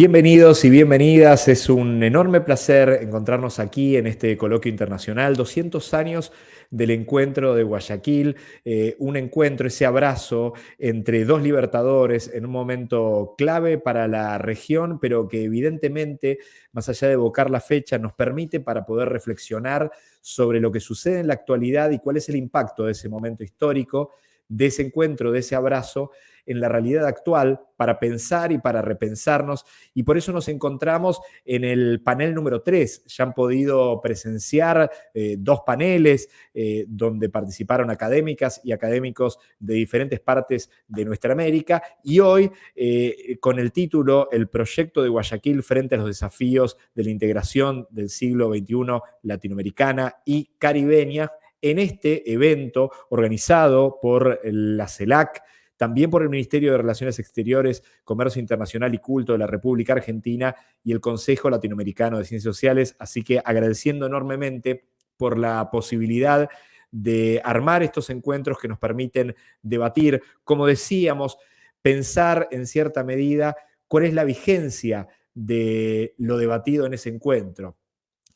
Bienvenidos y bienvenidas, es un enorme placer encontrarnos aquí en este coloquio internacional, 200 años del encuentro de Guayaquil, eh, un encuentro, ese abrazo entre dos libertadores en un momento clave para la región, pero que evidentemente, más allá de evocar la fecha, nos permite para poder reflexionar sobre lo que sucede en la actualidad y cuál es el impacto de ese momento histórico, de ese encuentro, de ese abrazo en la realidad actual para pensar y para repensarnos. Y por eso nos encontramos en el panel número 3. Ya han podido presenciar eh, dos paneles eh, donde participaron académicas y académicos de diferentes partes de nuestra América. Y hoy, eh, con el título El proyecto de Guayaquil frente a los desafíos de la integración del siglo XXI latinoamericana y caribeña, en este evento organizado por la CELAC, también por el Ministerio de Relaciones Exteriores, Comercio Internacional y Culto de la República Argentina y el Consejo Latinoamericano de Ciencias Sociales. Así que agradeciendo enormemente por la posibilidad de armar estos encuentros que nos permiten debatir, como decíamos, pensar en cierta medida cuál es la vigencia de lo debatido en ese encuentro,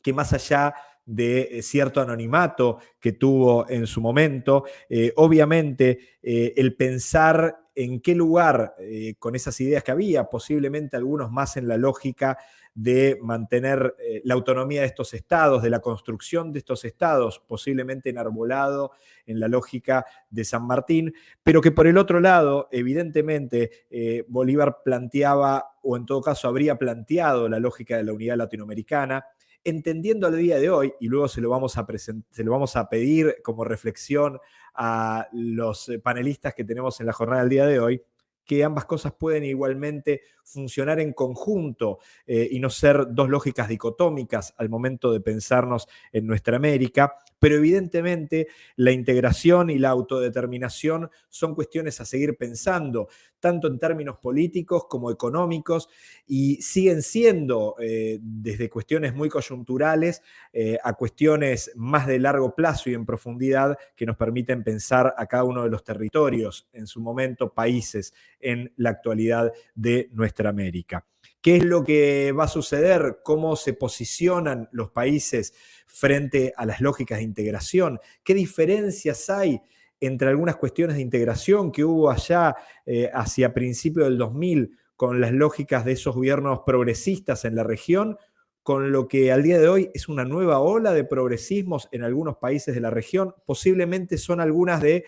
que más allá de eh, cierto anonimato que tuvo en su momento. Eh, obviamente, eh, el pensar en qué lugar con esas ideas que había, posiblemente algunos más en la lógica de mantener la autonomía de estos estados, de la construcción de estos estados, posiblemente enarbolado en la lógica de San Martín, pero que por el otro lado, evidentemente, Bolívar planteaba, o en todo caso habría planteado la lógica de la unidad latinoamericana, entendiendo al día de hoy, y luego se lo vamos a, se lo vamos a pedir como reflexión a los eh, panelistas que tenemos en la jornada del día de hoy, que ambas cosas pueden igualmente funcionar en conjunto eh, y no ser dos lógicas dicotómicas al momento de pensarnos en nuestra América, pero evidentemente la integración y la autodeterminación son cuestiones a seguir pensando, tanto en términos políticos como económicos, y siguen siendo eh, desde cuestiones muy coyunturales eh, a cuestiones más de largo plazo y en profundidad que nos permiten pensar a cada uno de los territorios, en su momento países, en la actualidad de nuestra América. ¿Qué es lo que va a suceder? ¿Cómo se posicionan los países frente a las lógicas de integración? ¿Qué diferencias hay entre algunas cuestiones de integración que hubo allá eh, hacia principios del 2000 con las lógicas de esos gobiernos progresistas en la región, con lo que al día de hoy es una nueva ola de progresismos en algunos países de la región? Posiblemente son algunas de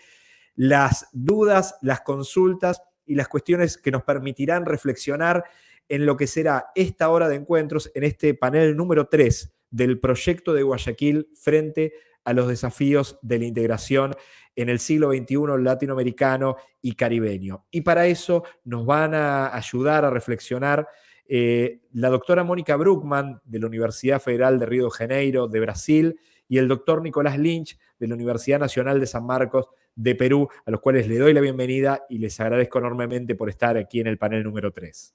las dudas, las consultas y las cuestiones que nos permitirán reflexionar en lo que será esta hora de encuentros en este panel número 3 del proyecto de Guayaquil frente a los desafíos de la integración en el siglo XXI latinoamericano y caribeño. Y para eso nos van a ayudar a reflexionar eh, la doctora Mónica Bruckman de la Universidad Federal de Río de Janeiro de Brasil y el doctor Nicolás Lynch de la Universidad Nacional de San Marcos de Perú, a los cuales le doy la bienvenida y les agradezco enormemente por estar aquí en el panel número 3.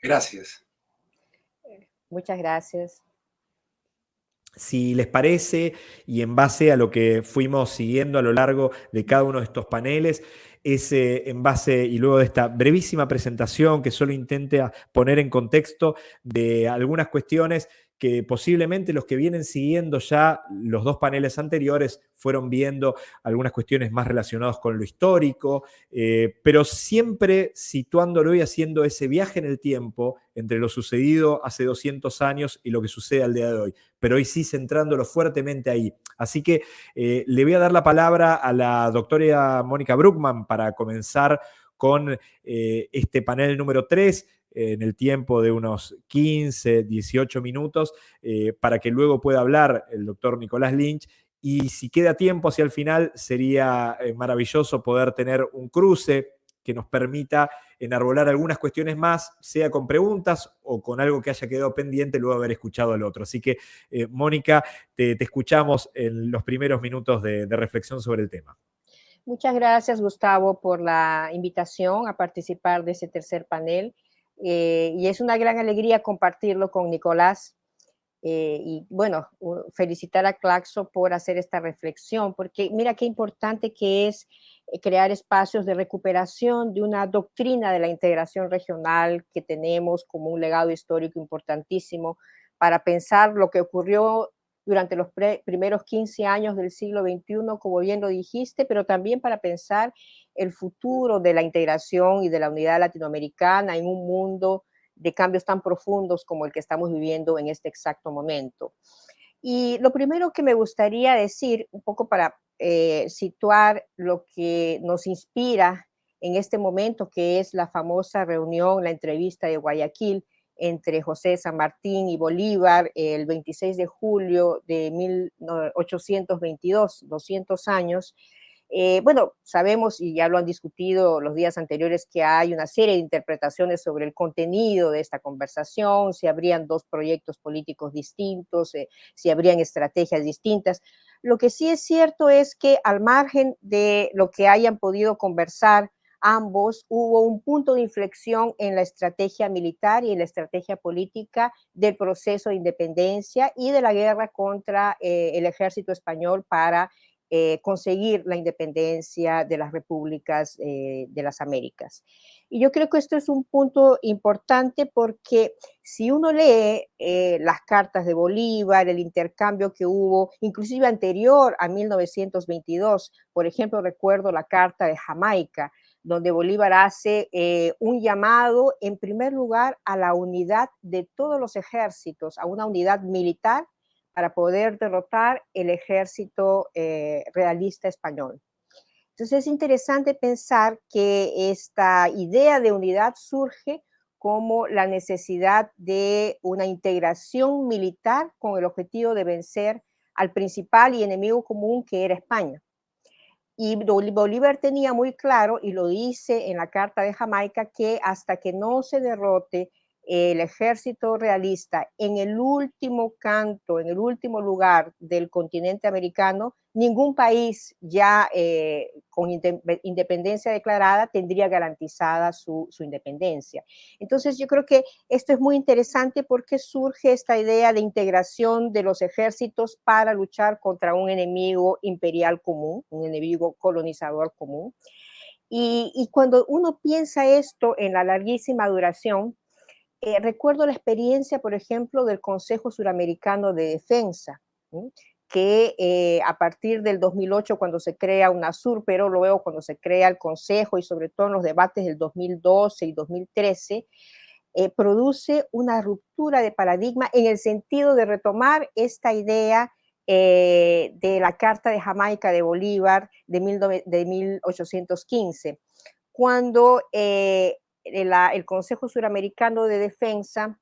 Gracias. Muchas gracias. Si les parece, y en base a lo que fuimos siguiendo a lo largo de cada uno de estos paneles, es en base, y luego de esta brevísima presentación que solo intente poner en contexto de algunas cuestiones que posiblemente los que vienen siguiendo ya los dos paneles anteriores fueron viendo algunas cuestiones más relacionadas con lo histórico, eh, pero siempre situándolo y haciendo ese viaje en el tiempo entre lo sucedido hace 200 años y lo que sucede al día de hoy, pero hoy sí centrándolo fuertemente ahí. Así que eh, le voy a dar la palabra a la doctora Mónica Bruckman para comenzar con eh, este panel número 3 en el tiempo de unos 15, 18 minutos, eh, para que luego pueda hablar el doctor Nicolás Lynch. Y si queda tiempo hacia el final, sería eh, maravilloso poder tener un cruce que nos permita enarbolar algunas cuestiones más, sea con preguntas o con algo que haya quedado pendiente luego de haber escuchado al otro. Así que, eh, Mónica, te, escuchamos en los primeros minutos de reflexión sobre el tema. Muchas gracias, Gustavo, por la invitación a participar de ese tercer panel. Eh, y es una gran alegría compartirlo con Nicolás. Eh, y bueno, felicitar a Claxo por hacer esta reflexión, porque mira qué importante que es eh, crear espacios de recuperación de una doctrina de la integración regional que tenemos como un legado histórico importantísimo para pensar lo que ocurrió durante los primeros 15 años del siglo XXI, como bien lo dijiste, pero también para pensar el futuro de la integración y de la unidad latinoamericana en un mundo de cambios tan profundos como el que estamos viviendo en este exacto momento. Y lo primero que me gustaría decir, un poco para eh, situar lo que nos inspira en este momento, que es la famosa reunión, la entrevista de Guayaquil, entre José San Martín y Bolívar el 26 de julio de 1822, 200 años. Eh, bueno, sabemos y ya lo han discutido los días anteriores que hay una serie de interpretaciones sobre el contenido de esta conversación, si habrían dos proyectos políticos distintos, eh, si habrían estrategias distintas. Lo que sí es cierto es que al margen de lo que hayan podido conversar, ambos hubo un punto de inflexión en la estrategia militar y en la estrategia política del proceso de independencia y de la guerra contra eh, el ejército español para eh, conseguir la independencia de las repúblicas eh, de las Américas. Y yo creo que esto es un punto importante porque si uno lee las cartas de Bolívar, el intercambio que hubo, inclusive anterior a 1922, por ejemplo, recuerdo la carta de Jamaica, donde Bolívar hace eh, un llamado, en primer lugar, a la unidad de todos los ejércitos, a una unidad militar para poder derrotar el ejército eh, realista español. Entonces es interesante pensar que esta idea de unidad surge como la necesidad de una integración militar con el objetivo de vencer al principal y enemigo común que era España. Y Bolívar tenía muy claro, y lo dice en la Carta de Jamaica, que hasta que no se derrote el ejército realista en el último canto, en el último lugar del continente americano, ningún país ya eh, con independencia declarada tendría garantizada su, independencia. Entonces yo creo que esto es muy interesante porque surge esta idea de integración de los ejércitos para luchar contra un enemigo imperial común, un enemigo colonizador común. Y, y cuando uno piensa esto en la larguísima duración, eh, recuerdo la experiencia, por ejemplo, del Consejo Suramericano de Defensa, que eh, a partir del 2008, cuando se crea UNASUR, pero luego cuando se crea el Consejo y sobre todo en los debates del 2012 y 2013, eh, produce una ruptura de paradigma en el sentido de retomar esta idea de la Carta de Jamaica de Bolívar de, de 1815, cuando el Consejo Suramericano de Defensa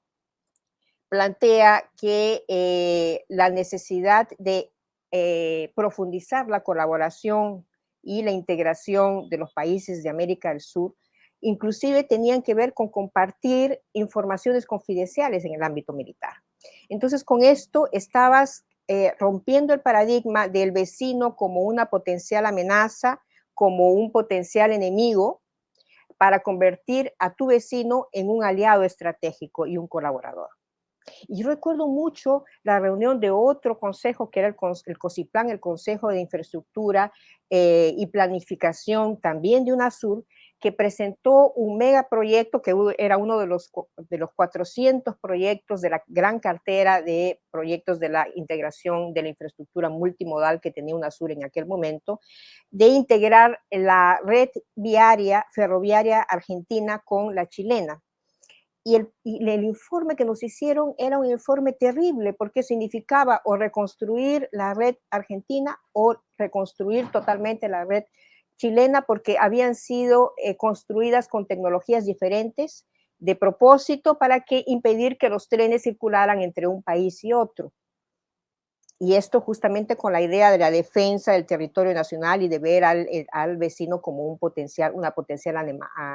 plantea que eh, la necesidad de eh, profundizar la colaboración y la integración de los países de América del Sur, inclusive tenían que ver con compartir informaciones confidenciales en el ámbito militar. Entonces, con esto estabas eh, rompiendo el paradigma del vecino como una potencial amenaza, como un potencial enemigo, para convertir a tu vecino en un aliado estratégico y un colaborador. Y yo recuerdo mucho la reunión de otro consejo, que era el, COSIPLAN, el Consejo de Infraestructura eh, y Planificación, también de UNASUR, que presentó un megaproyecto que era uno de los, de los 400 proyectos de la gran cartera de proyectos de la integración de la infraestructura multimodal que tenía UNASUR en aquel momento, de integrar la red viaria, ferroviaria argentina con la chilena. Y el, y el, informe que nos hicieron era un informe terrible porque significaba o reconstruir la red argentina o reconstruir totalmente la red chilena porque habían sido eh, construidas con tecnologías diferentes de propósito para que impedir que los trenes circularan entre un país y otro y esto justamente con la idea de la defensa del territorio nacional y de ver al, eh, vecino como un potencial, una potencial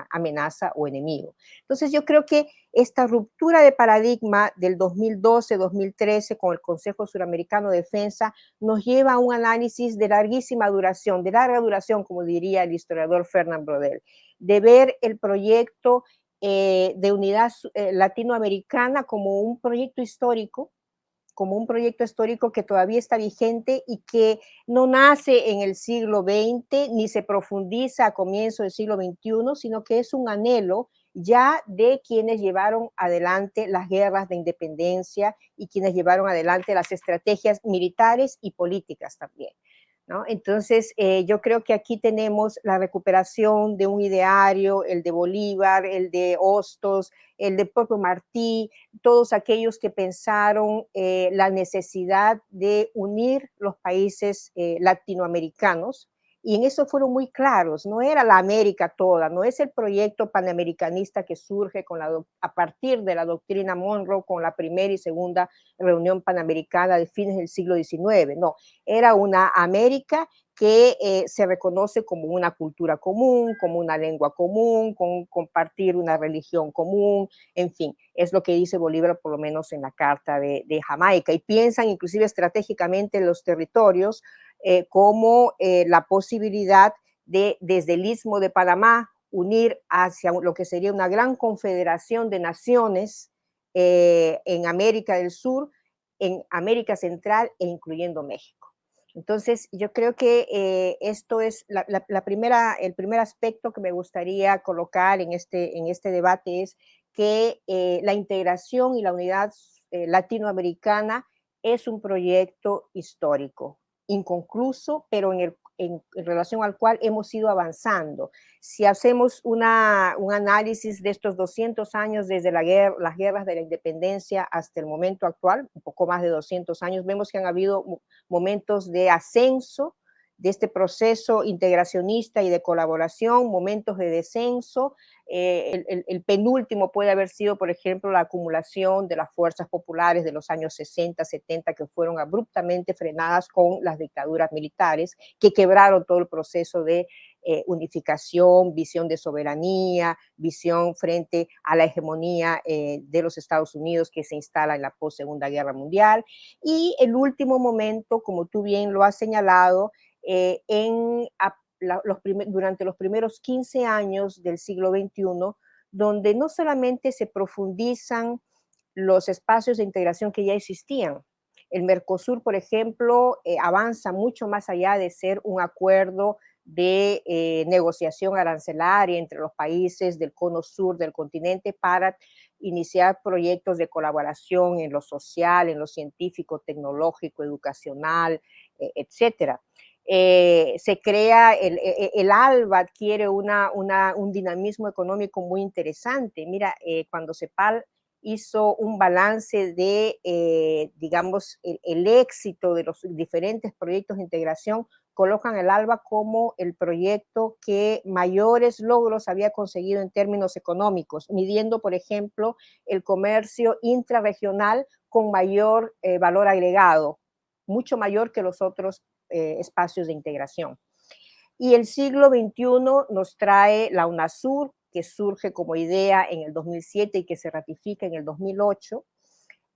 amenaza o enemigo. Entonces yo creo que esta ruptura de paradigma del 2012-2013 con el Consejo Suramericano de Defensa nos lleva a un análisis de larguísima duración, de larga duración, como diría el historiador Fernand Brodel, de ver el proyecto eh, de unidad eh, latinoamericana como un proyecto histórico como un proyecto histórico que todavía está vigente y que no nace en el siglo XX ni se profundiza a comienzo del siglo XXI, sino que es un anhelo ya de quienes llevaron adelante las guerras de independencia y quienes llevaron adelante las estrategias militares y políticas también. Entonces, eh, yo creo que aquí tenemos la recuperación de un ideario, el de Bolívar, el de Hostos, el de propio Martí, todos aquellos que pensaron eh, la necesidad de unir los países eh, latinoamericanos y en eso fueron muy claros, no era la América toda, no es el proyecto panamericanista que surge con la, a partir de la doctrina Monroe con la primera y segunda reunión panamericana de fines del siglo XIX, no, era una América que eh, se reconoce como una cultura común, como una lengua común, con compartir una religión común, en fin, es lo que dice Bolívar por lo menos en la Carta de, de Jamaica, y piensan inclusive estratégicamente en los territorios eh, como eh, la posibilidad de, desde el istmo de Panamá, unir hacia lo que sería una gran confederación de naciones eh, en América del Sur, en América Central e incluyendo México. Entonces, yo creo que esto es la, primera, el primer aspecto que me gustaría colocar en este, en este debate es que la integración y la unidad latinoamericana es un proyecto histórico inconcluso, pero en, relación al cual hemos ido avanzando. Si hacemos una, un análisis de estos 200 años desde la guerra, las guerras de la independencia hasta el momento actual, un poco más de 200 años, vemos que han habido momentos de ascenso de este proceso integracionista y de colaboración, momentos de descenso. Eh, el, penúltimo puede haber sido, por ejemplo, la acumulación de las fuerzas populares de los años 60, 70, que fueron abruptamente frenadas con las dictaduras militares, que quebraron todo el proceso de eh, unificación, visión de soberanía, visión frente a la hegemonía eh, de los Estados Unidos que se instala en la post-segunda guerra mundial. Y el último momento, como tú bien lo has señalado, eh, en, los durante los primeros 15 años del siglo XXI, donde no solamente se profundizan los espacios de integración que ya existían. El Mercosur, por ejemplo, eh, avanza mucho más allá de ser un acuerdo de eh, negociación arancelaria entre los países del cono sur del continente para iniciar proyectos de colaboración en lo social, en lo científico, tecnológico, educacional, etcétera. Eh, se crea, el, e, e, el, ALBA adquiere una, un dinamismo económico muy interesante. Mira, eh, cuando CEPAL hizo un balance de, eh, digamos, el, éxito de los diferentes proyectos de integración, colocan el ALBA como el proyecto que mayores logros había conseguido en términos económicos, midiendo, por ejemplo, el comercio intrarregional con mayor valor agregado, mucho mayor que los otros eh, espacios de integración. Y el siglo XXI nos trae la UNASUR, que surge como idea en el 2007 y que se ratifica en el 2008,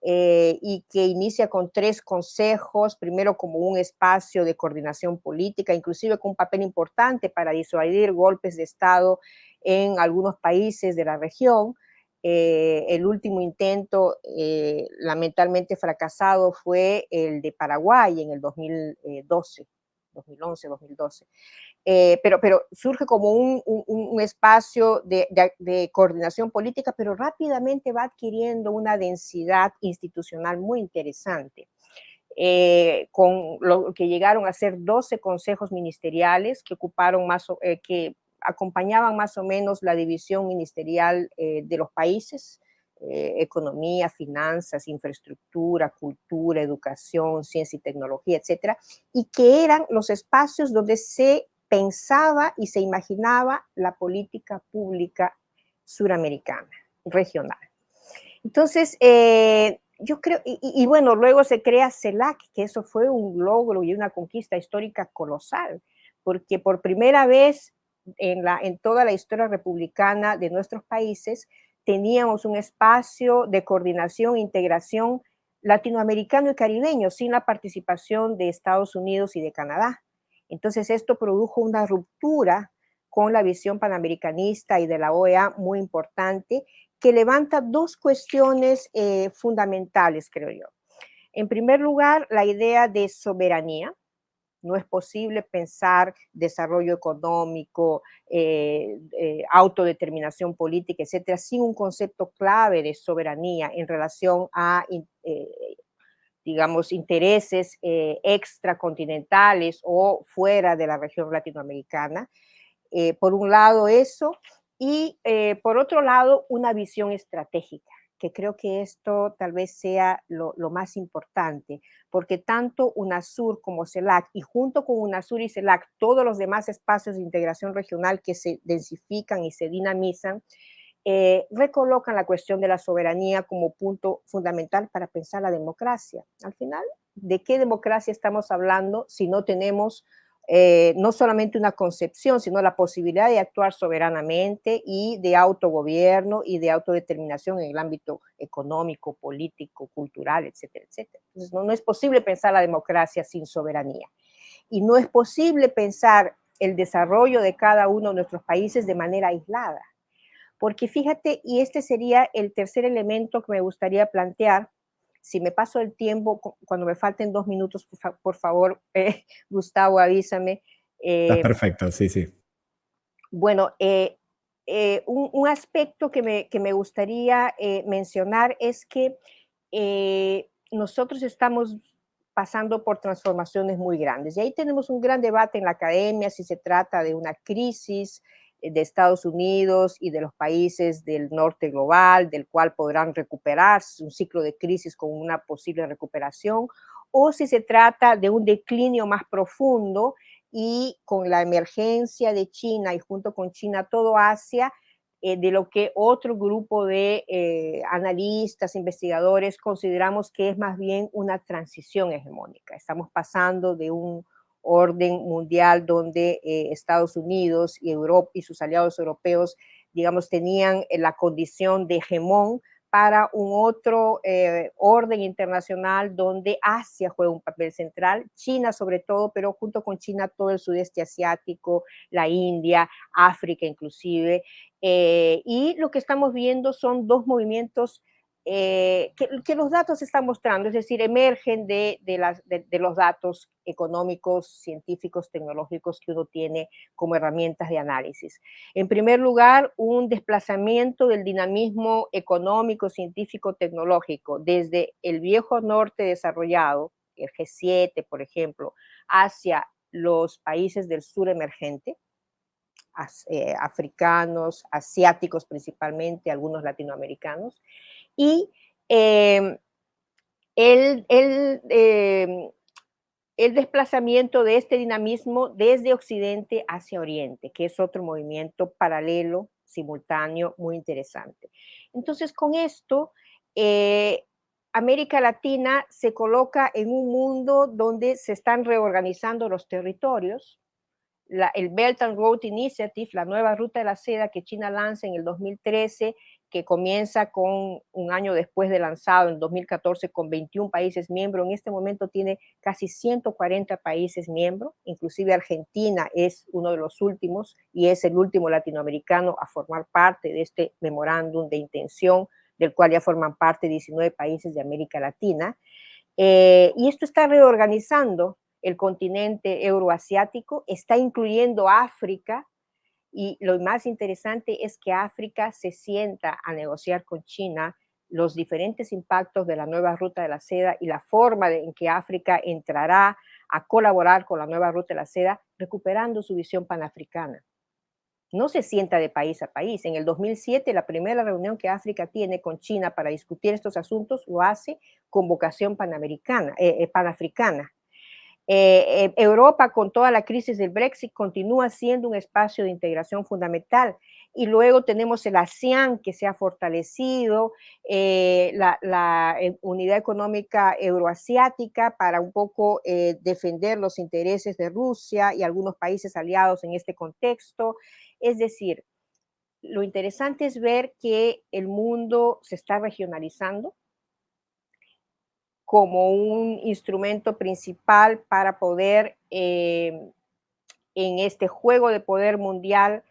eh, y que inicia con tres consejos, primero como un espacio de coordinación política, inclusive con un papel importante para disuadir golpes de Estado en algunos países de la región, eh, el último intento eh, lamentablemente fracasado fue el de Paraguay en el 2012, 2011, 2012. pero, pero surge como un, espacio de, coordinación política, pero rápidamente va adquiriendo una densidad institucional muy interesante. Eh, con lo que llegaron a ser 12 consejos ministeriales que ocuparon más, que acompañaban más o menos la división ministerial eh, de los países, eh, economía, finanzas, infraestructura, cultura, educación, ciencia y tecnología, etcétera, y que eran los espacios donde se pensaba y se imaginaba la política pública suramericana, regional. Entonces, eh, yo creo, y, y, bueno, luego se crea CELAC, que eso fue un logro y una conquista histórica colosal, porque por primera vez en, toda la historia republicana de nuestros países, teníamos un espacio de coordinación e integración latinoamericano y caribeño sin la participación de Estados Unidos y de Canadá. Entonces esto produjo una ruptura con la visión panamericanista y de la OEA muy importante que levanta dos cuestiones eh, fundamentales, creo yo. En primer lugar, la idea de soberanía. No es posible pensar desarrollo económico, eh, eh, autodeterminación política, etcétera, sin un concepto clave de soberanía en relación a, eh, digamos, intereses extracontinentales o fuera de la región latinoamericana. por un lado eso, y por otro lado, una visión estratégica que creo que esto tal vez sea lo, más importante, porque tanto UNASUR como CELAC, y junto con UNASUR y CELAC, todos los demás espacios de integración regional que se densifican y se dinamizan, eh, recolocan la cuestión de la soberanía como punto fundamental para pensar la democracia. Al final, ¿de qué democracia estamos hablando si no tenemos eh, no solamente una concepción, sino la posibilidad de actuar soberanamente y de autogobierno y de autodeterminación en el ámbito económico, político, cultural, etcétera, etcétera. Entonces, no, no es posible pensar la democracia sin soberanía. Y no es posible pensar el desarrollo de cada uno de nuestros países de manera aislada. Porque fíjate, y este sería el tercer elemento que me gustaría plantear, si me paso el tiempo, cuando me falten dos minutos, por, favor, eh, Gustavo, avísame. Está eh, perfecto, sí, sí. Bueno, eh, un, aspecto que me, que me gustaría mencionar es que nosotros estamos pasando por transformaciones muy grandes. Y ahí tenemos un gran debate en la academia si se trata de una crisis, de Estados Unidos y de los países del norte global, del cual podrán recuperarse un ciclo de crisis con una posible recuperación, o si se trata de un declinio más profundo y con la emergencia de China y junto con China todo Asia, eh, de lo que otro grupo de eh, analistas, investigadores consideramos que es más bien una transición hegemónica. Estamos pasando de un orden mundial donde eh, Estados Unidos y Europa y sus aliados europeos, digamos, tenían eh, la condición de hegemón para un otro eh, orden internacional donde Asia juega un papel central, China sobre todo, pero junto con China todo el sudeste asiático, la India, África inclusive. y lo que estamos viendo son dos movimientos eh, que, los datos están mostrando, es decir, emergen de, de, los datos económicos, científicos, tecnológicos que uno tiene como herramientas de análisis. En primer lugar, un desplazamiento del dinamismo económico, científico, tecnológico desde el viejo norte desarrollado, el G7, por ejemplo, hacia los países del sur emergente, eh, africanos, asiáticos principalmente, algunos latinoamericanos, y em, el, em, el, desplazamiento de este dinamismo desde Occidente hacia Oriente, que es otro movimiento paralelo, simultáneo, muy interesante. Entonces, con esto, eh, América Latina se coloca en un mundo donde se están reorganizando los territorios. el Belt and Road Initiative, la nueva ruta de la seda que China lanza en el 2013, que comienza con un año después de lanzado, en 2014, con 21 países miembros. En este momento tiene casi 140 países miembros, inclusive Argentina es uno de los últimos y es el último latinoamericano a formar parte de este memorándum de intención, del cual ya forman parte 19 países de América Latina. Eh, y esto está reorganizando el continente euroasiático, está incluyendo África, y lo más interesante es que África se sienta a negociar con China los diferentes impactos de la nueva ruta de la seda y la forma en que África entrará a colaborar con la nueva ruta de la seda, recuperando su visión panafricana. No se sienta de país a país. En el 2007, la primera reunión que África tiene con China para discutir estos asuntos lo hace con vocación panamericana, eh, eh, panafricana. Eh, eh, Europa, con toda la crisis del Brexit, continúa siendo un espacio de integración fundamental. Y luego tenemos el ASEAN, que se ha fortalecido, eh, la, unidad económica euroasiática para un poco defender los intereses de Rusia y algunos países aliados en este contexto. Es decir, lo interesante es ver que el mundo se está regionalizando, como un instrumento principal para poder, eh, en este juego de poder mundial,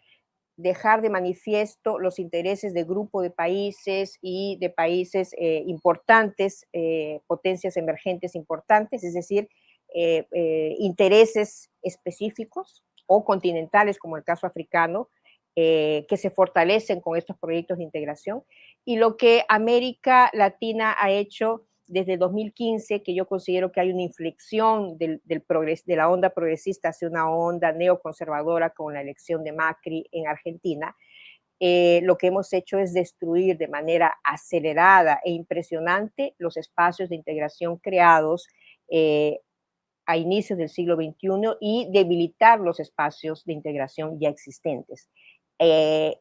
dejar de manifiesto los intereses de grupo de países y de países eh, importantes, eh, potencias emergentes importantes, es decir, intereses específicos o continentales, como el caso africano, que se fortalecen con estos proyectos de integración. Y lo que América Latina ha hecho desde 2015, que yo considero que hay una inflexión de la onda progresista hacia una onda neoconservadora con la elección de Macri en Argentina, eh, lo que hemos hecho es destruir de manera acelerada e impresionante los espacios de integración creados eh, a inicios del siglo XXI y debilitar los espacios de integración ya existentes. Eh,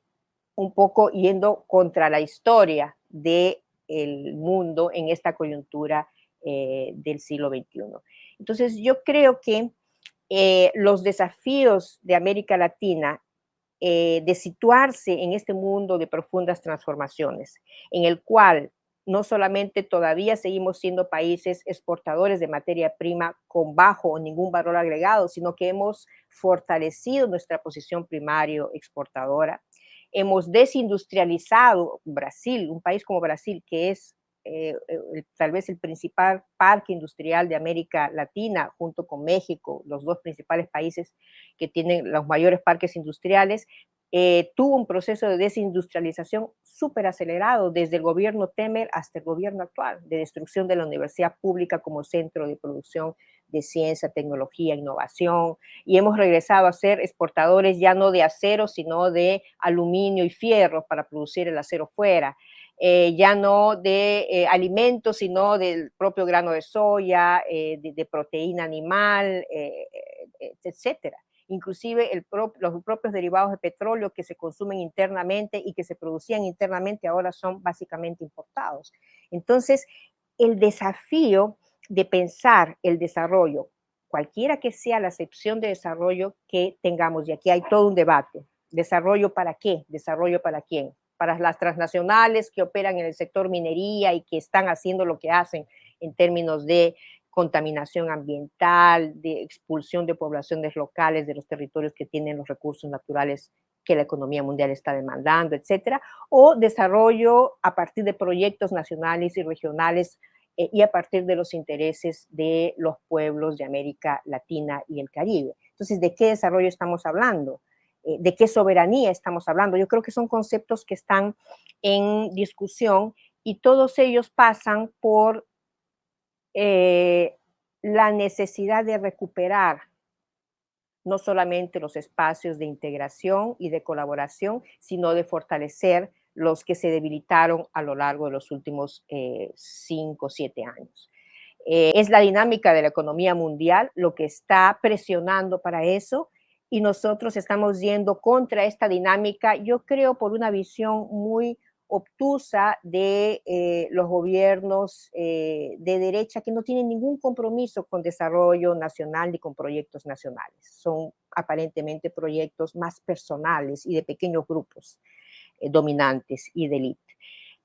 un poco yendo contra la historia de el mundo en esta coyuntura eh, del siglo XXI. Entonces, yo creo que eh, los desafíos de América Latina eh, de situarse en este mundo de profundas transformaciones, en el cual no solamente todavía seguimos siendo países exportadores de materia prima con bajo o ningún valor agregado, sino que hemos fortalecido nuestra posición primario exportadora, hemos desindustrializado Brasil, un país como Brasil, que es eh, eh, tal vez el principal parque industrial de América Latina, junto con México, los dos principales países que tienen los mayores parques industriales, eh, tuvo un proceso de desindustrialización súper acelerado desde el gobierno Temer hasta el gobierno actual, de destrucción de la universidad pública como centro de producción de ciencia, tecnología, innovación, y hemos regresado a ser exportadores ya no de acero, sino de aluminio y fierro para producir el acero fuera, eh, ya no de eh, alimentos, sino del propio grano de soya, de, proteína animal, etcétera inclusive los propios derivados de petróleo que se consumen internamente y que se producían internamente ahora son básicamente importados. Entonces, el desafío de pensar el desarrollo, cualquiera que sea la acepción de desarrollo que tengamos, y aquí hay todo un debate, desarrollo para qué, desarrollo para quién, para las transnacionales que operan en el sector minería y que están haciendo lo que hacen en términos de contaminación ambiental, de expulsión de poblaciones locales de los territorios que tienen los recursos naturales que la economía mundial está demandando, etcétera, o desarrollo a partir de proyectos nacionales y regionales eh, y a partir de los intereses de los pueblos de América Latina y el Caribe. Entonces, ¿de qué desarrollo estamos hablando? Eh, ¿De qué soberanía estamos hablando? Yo creo que son conceptos que están en discusión y todos ellos pasan por eh, la necesidad de recuperar no solamente los espacios de integración y de colaboración, sino de fortalecer los que se debilitaron a lo largo de los últimos eh, cinco o siete años. Eh, es la dinámica de la economía mundial lo que está presionando para eso y nosotros estamos yendo contra esta dinámica, yo creo, por una visión muy obtusa de eh, los gobiernos eh, de derecha que no tienen ningún compromiso con desarrollo nacional ni con proyectos nacionales. Son aparentemente proyectos más personales y de pequeños grupos eh, dominantes y de élite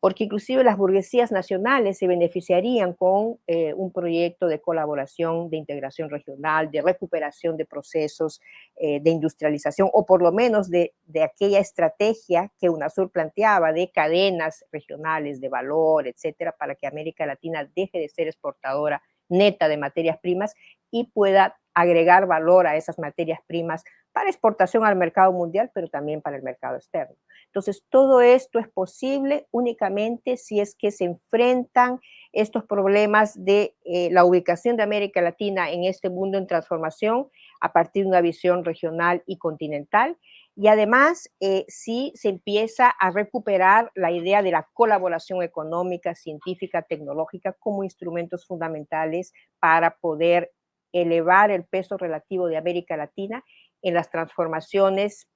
porque inclusive las burguesías nacionales se beneficiarían con eh, un proyecto de colaboración, de integración regional, de recuperación de procesos eh, de industrialización, o por lo menos de, de, aquella estrategia que UNASUR planteaba de cadenas regionales de valor, etcétera, para que América Latina deje de ser exportadora neta de materias primas y pueda agregar valor a esas materias primas para exportación al mercado mundial, pero también para el mercado externo. Entonces, todo esto es posible únicamente si es que se enfrentan estos problemas de eh, la ubicación de América Latina en este mundo en transformación a partir de una visión regional y continental. Y además, eh, si se empieza a recuperar la idea de la colaboración económica, científica, tecnológica como instrumentos fundamentales para poder elevar el peso relativo de América Latina en las transformaciones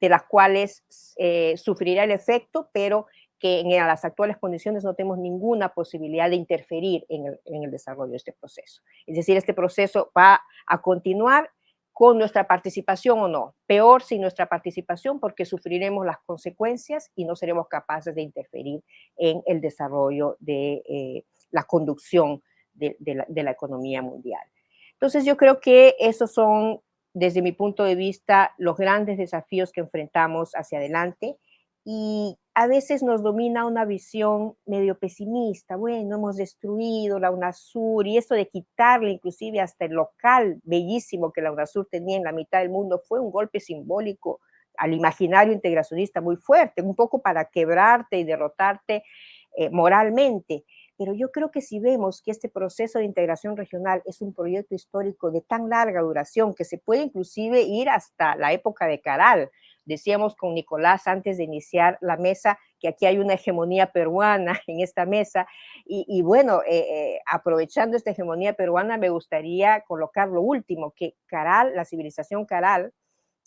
de las cuales eh, sufrirá el efecto, pero que en las actuales condiciones no tenemos ninguna posibilidad de interferir en el, en el desarrollo de este proceso. Es decir, este proceso va a continuar con nuestra participación o no. Peor sin nuestra participación porque sufriremos las consecuencias y no seremos capaces de interferir en el desarrollo de eh, la conducción de, la, de, la, economía mundial. Entonces yo creo que esos son desde mi punto de vista, los grandes desafíos que enfrentamos hacia adelante y a veces nos domina una visión medio pesimista. Bueno, hemos destruido la UNASUR y esto de quitarle inclusive hasta el local bellísimo que la UNASUR tenía en la mitad del mundo fue un golpe simbólico al imaginario integracionista muy fuerte, un poco para quebrarte y derrotarte eh, moralmente. Pero yo creo que si vemos que este proceso de integración regional es un proyecto histórico de tan larga duración que se puede inclusive ir hasta la época de Caral, decíamos con Nicolás antes de iniciar la mesa que aquí hay una hegemonía peruana en esta mesa y, bueno, eh, eh, aprovechando esta hegemonía peruana me gustaría colocar lo último, que Caral, la civilización Caral,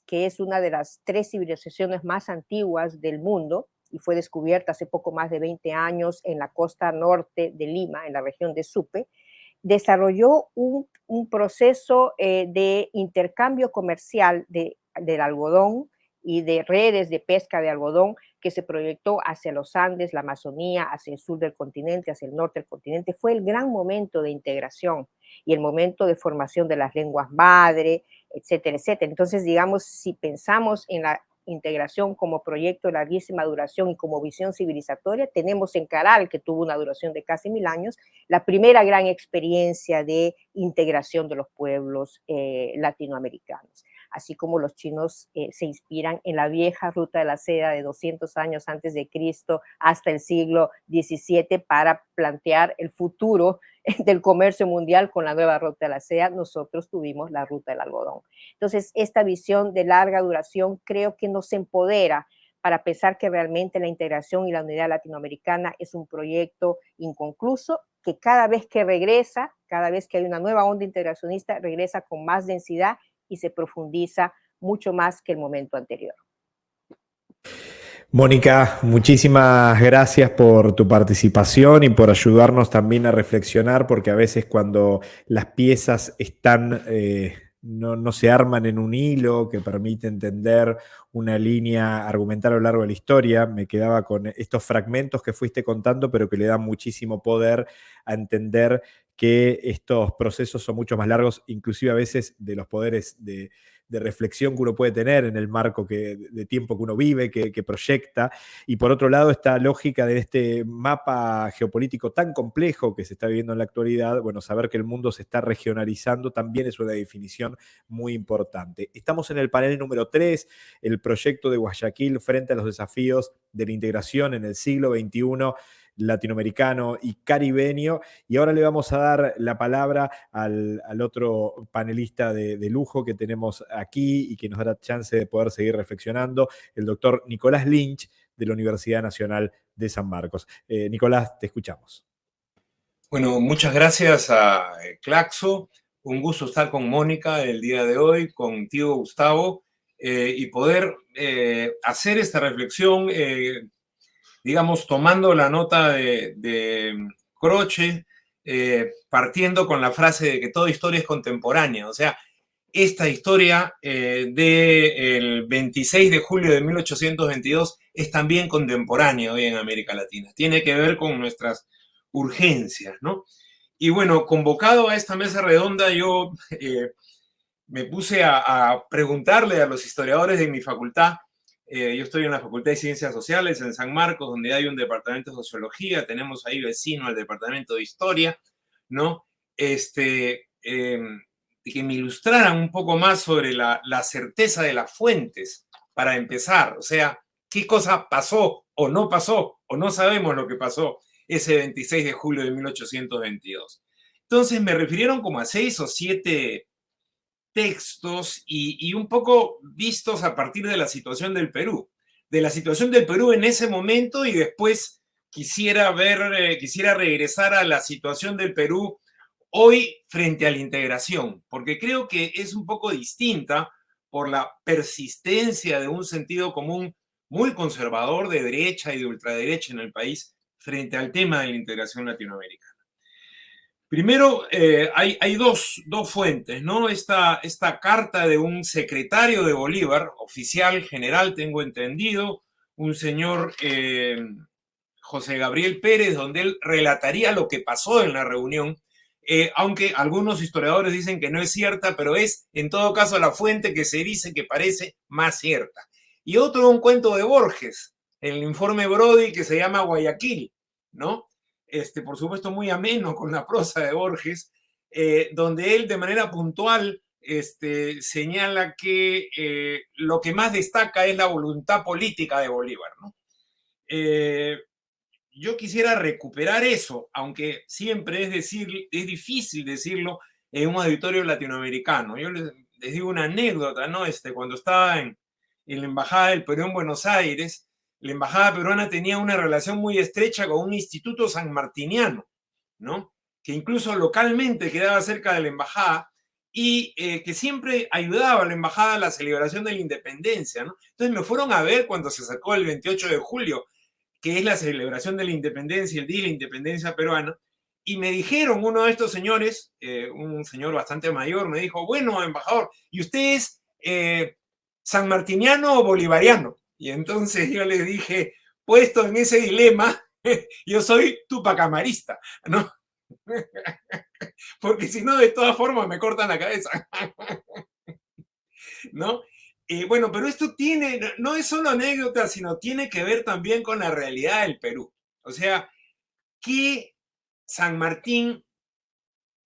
que es una de las tres civilizaciones más antiguas del mundo, y fue descubierta hace poco más de 20 años en la costa norte de Lima, en la región de Supe, desarrolló un, proceso eh, de intercambio comercial de, del algodón y de redes de pesca de algodón que se proyectó hacia los Andes, la Amazonía, hacia el sur del continente, hacia el norte del continente. Fue el gran momento de integración y el momento de formación de las lenguas madre, etcétera, etcétera. Entonces, digamos, si pensamos en la integración como proyecto de larguísima duración y como visión civilizatoria, tenemos en Caral, que tuvo una duración de casi mil años, la primera gran experiencia de integración de los pueblos eh, latinoamericanos así como los chinos eh, se inspiran en la vieja ruta de la seda de 200 años antes de Cristo hasta el siglo XVII para plantear el futuro del comercio mundial con la nueva ruta de la seda, nosotros tuvimos la ruta del algodón. Entonces, esta visión de larga duración creo que nos empodera para pensar que realmente la integración y la unidad latinoamericana es un proyecto inconcluso que cada vez que regresa, cada vez que hay una nueva onda integracionista, regresa con más densidad y se profundiza mucho más que el momento anterior. Mónica, muchísimas gracias por tu participación y por ayudarnos también a reflexionar, porque a veces cuando las piezas están, eh, no, no, se arman en un hilo que permite entender una línea argumental a lo largo de la historia, me quedaba con estos fragmentos que fuiste contando, pero que le dan muchísimo poder a entender que estos procesos son mucho más largos, inclusive a veces de los poderes de, reflexión que uno puede tener en el marco que, de tiempo que uno vive, que, proyecta. Y por otro lado, esta lógica de este mapa geopolítico tan complejo que se está viviendo en la actualidad, bueno, saber que el mundo se está regionalizando también es una definición muy importante. Estamos en el panel número 3, el proyecto de Guayaquil frente a los desafíos de la integración en el siglo XXI latinoamericano y caribeño. Y ahora le vamos a dar la palabra al, otro panelista de, lujo que tenemos aquí y que nos da chance de poder seguir reflexionando, el doctor Nicolás Lynch de la Universidad Nacional de San Marcos. Eh, Nicolás, te escuchamos. Bueno, muchas gracias a eh, Claxo. Un gusto estar con Mónica el día de hoy, contigo, Gustavo, eh, y poder hacer esta reflexión digamos, tomando la nota de, Croce, eh, partiendo con la frase de que toda historia es contemporánea. O sea, esta historia eh, del 26 de julio de 1822 es también contemporánea hoy en América Latina. Tiene que ver con nuestras urgencias, ¿no? Y bueno, convocado a esta mesa redonda, yo eh, me puse a, preguntarle a los historiadores de mi facultad eh, yo estoy en la Facultad de Ciencias Sociales en San Marcos, donde hay un departamento de sociología, tenemos ahí vecino al departamento de historia, ¿no? Este, em, que me ilustraran un poco más sobre la, la certeza de las fuentes para empezar, o sea, qué cosa pasó o no pasó, o no sabemos lo que pasó ese 26 de julio de 1822. Entonces me refirieron como a seis o siete textos y, un poco vistos a partir de la situación del Perú, de la situación del Perú en ese momento y después quisiera ver, eh, quisiera regresar a la situación del Perú hoy frente a la integración, porque creo que es un poco distinta por la persistencia de un sentido común muy conservador de derecha y de ultraderecha en el país frente al tema de la integración latinoamericana. Primero, eh, hay, dos, fuentes, ¿no? Esta, esta carta de un secretario de Bolívar, oficial general, tengo entendido, un señor eh, José Gabriel Pérez, donde él relataría lo que pasó en la reunión eh, aunque algunos historiadores dicen que no es cierta, pero es en todo caso la fuente que se dice que parece más cierta. Y otro un cuento de Borges, el informe Brody que se llama Guayaquil, ¿no? Este, por supuesto, muy ameno con la prosa de Borges, eh, donde él de manera puntual este, señala que eh, lo que más destaca es la voluntad política de Bolívar, ¿no? yo quisiera recuperar eso, aunque siempre es, decir, es difícil decirlo en un auditorio latinoamericano. Yo les, digo una anécdota, ¿no? Este, cuando estaba en, en, la Embajada del Perú en Buenos Aires, la Embajada peruana tenía una relación muy estrecha con un instituto sanmartiniano, ¿no? Que incluso localmente quedaba cerca de la Embajada y eh, que siempre ayudaba a la Embajada a la celebración de la independencia, ¿no? Entonces me fueron a ver cuando se sacó el 28 de julio que es la celebración de la independencia, el Día de la Independencia Peruana, y me dijeron uno de estos señores, eh, un señor bastante mayor, me dijo, bueno, embajador, ¿y usted es eh, sanmartiniano o bolivariano? Y entonces yo le dije, puesto en ese dilema, yo soy tupacamarista, ¿no? Porque si no, de todas formas me cortan la cabeza. ¿No? Bueno, pero esto tiene, no es solo anécdota, sino tiene que ver también con la realidad del Perú. O sea, que San Martín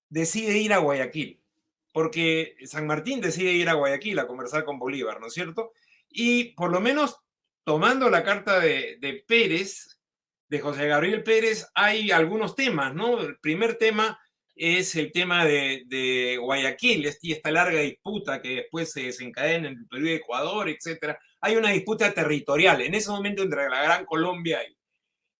decide ir a Guayaquil, porque San Martín decide ir a Guayaquil a conversar con Bolívar, ¿no es cierto? Y por lo menos tomando la carta de, de Pérez, de José Gabriel Pérez, hay algunos temas, ¿no? El primer tema es el tema de, Guayaquil y esta larga disputa que después se desencadena en el Perú y Ecuador, etcétera. Hay una disputa territorial en ese momento entre la Gran Colombia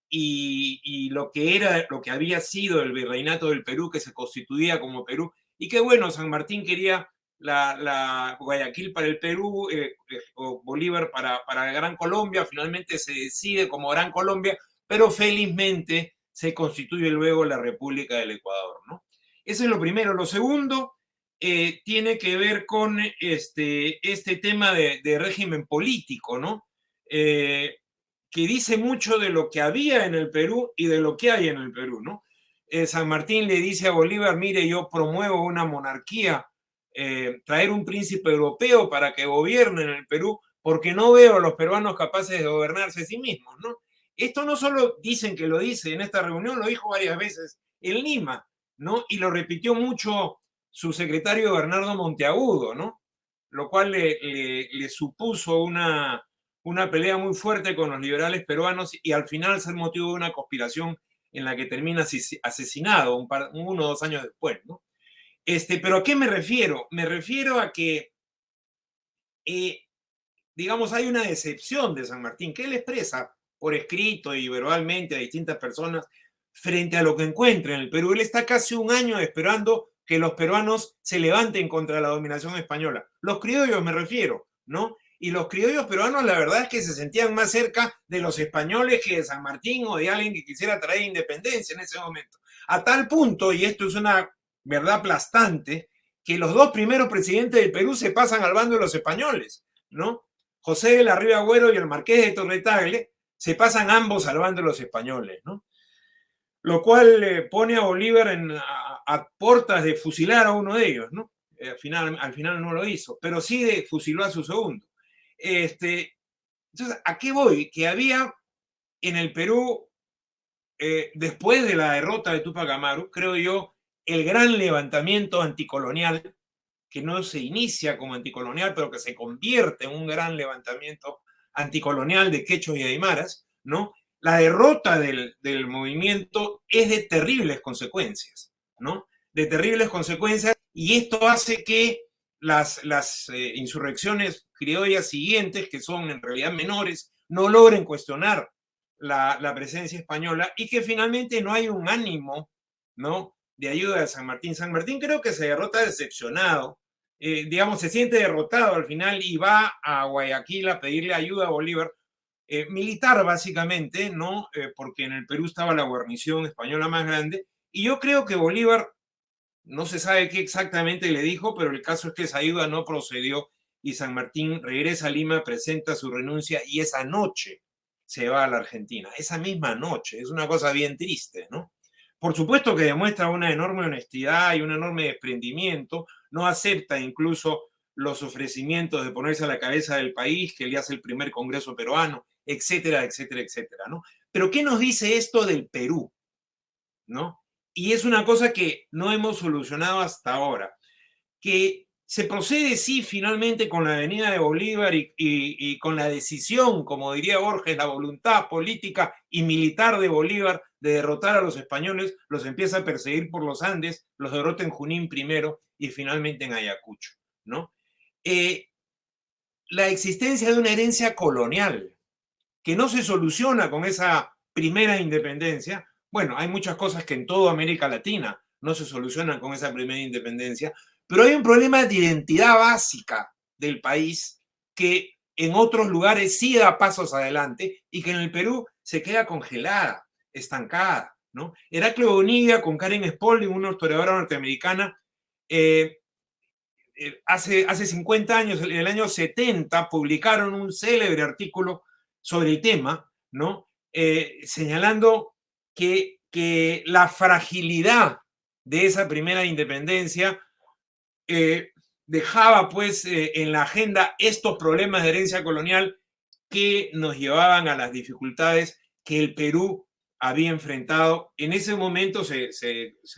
y, lo que era, lo que había sido el virreinato del Perú, que se constituía como Perú. Y qué bueno, San Martín quería la, Guayaquil para el Perú eh, eh, o Bolívar para, para Gran Colombia. Finalmente se decide como Gran Colombia, pero felizmente se constituye luego la República del Ecuador, ¿no? Eso es lo primero. Lo segundo eh, tiene que ver con este, este tema de, régimen político, ¿no? Que dice mucho de lo que había en el Perú y de lo que hay en el Perú, ¿no? San Martín le dice a Bolívar, mire, yo promuevo una monarquía, traer un príncipe europeo para que gobierne en el Perú, porque no veo a los peruanos capaces de gobernarse a sí mismos, ¿no? Esto no solo dicen que lo dice en esta reunión, lo dijo varias veces en Lima. ¿no? Y lo repitió mucho su secretario Bernardo Monteagudo, ¿no? Lo cual le, supuso una, una pelea muy fuerte con los liberales peruanos y al final ser motivo de una conspiración en la que termina asesinado un uno o dos años después, ¿no? Este, pero ¿a qué me refiero? Me refiero a que, eh, digamos, hay una decepción de San Martín que él expresa por escrito y verbalmente a distintas personas frente a lo que encuentra en el Perú. Él está casi un año esperando que los peruanos se levanten contra la dominación española. Los criollos me refiero, ¿no? Y los criollos peruanos la verdad es que se sentían más cerca de los españoles que de San Martín o de alguien que quisiera traer independencia en ese momento. A tal punto, y esto es una verdad aplastante, que los dos primeros presidentes del Perú se pasan al bando de los españoles, ¿no? José de la Riva Agüero y el Marqués de Torretagle se pasan ambos al bando de los españoles, ¿no? lo cual le pone a Bolívar en, a, puertas de fusilar a uno de ellos, ¿no? Eh, al, final, al final no lo hizo, pero sí de fusiló a su segundo. Este, entonces, ¿a qué voy? Que había en el Perú, eh, después de la derrota de Tupac Amaru, creo yo, el gran levantamiento anticolonial, que no se inicia como anticolonial, pero que se convierte en un gran levantamiento anticolonial de quechos y aymaras, ¿no? la derrota del, movimiento es de terribles consecuencias, ¿no? De terribles consecuencias y esto hace que las, las eh, insurrecciones criollas siguientes, que son en realidad menores, no logren cuestionar la, presencia española y que finalmente no hay un ánimo, ¿no? De ayuda de San Martín. San Martín creo que se derrota decepcionado, eh, digamos, se siente derrotado al final y va a Guayaquil a pedirle ayuda a Bolívar eh, militar básicamente, ¿no? Eh, porque en el Perú estaba la guarnición española más grande, y yo creo que Bolívar, no se sabe qué exactamente le dijo, pero el caso es que esa ayuda no procedió y San Martín regresa a Lima, presenta su renuncia y esa noche se va a la Argentina, esa misma noche, es una cosa bien triste, ¿no? Por supuesto que demuestra una enorme honestidad y un enorme desprendimiento, no acepta incluso los ofrecimientos de ponerse a la cabeza del país, que le hace el primer Congreso peruano, etcétera, etcétera, etcétera, ¿no? Pero ¿qué nos dice esto del Perú? ¿No? Y es una cosa que no hemos solucionado hasta ahora, que se procede, sí, finalmente con la venida de Bolívar y, con la decisión, como diría Borges, la voluntad política y militar de Bolívar de derrotar a los españoles, los empieza a perseguir por los Andes, los derrota en Junín primero y finalmente en Ayacucho, ¿no? Eh, la existencia de una herencia colonial que no se soluciona con esa primera independencia, bueno, hay muchas cosas que en toda América Latina no se solucionan con esa primera independencia, pero hay un problema de identidad básica del país que en otros lugares sí da pasos adelante y que en el Perú se queda congelada, estancada. ¿no? Heraclio Bonilla con Karen Spalding, una historiadora norteamericana, eh, eh, hace, hace 50 años, en el año 70, publicaron un célebre artículo sobre el tema, ¿no? Eh, señalando que, que la fragilidad de esa primera independencia dejaba pues en la agenda estos problemas de herencia colonial que nos llevaban a las dificultades que el Perú había enfrentado. En ese momento se,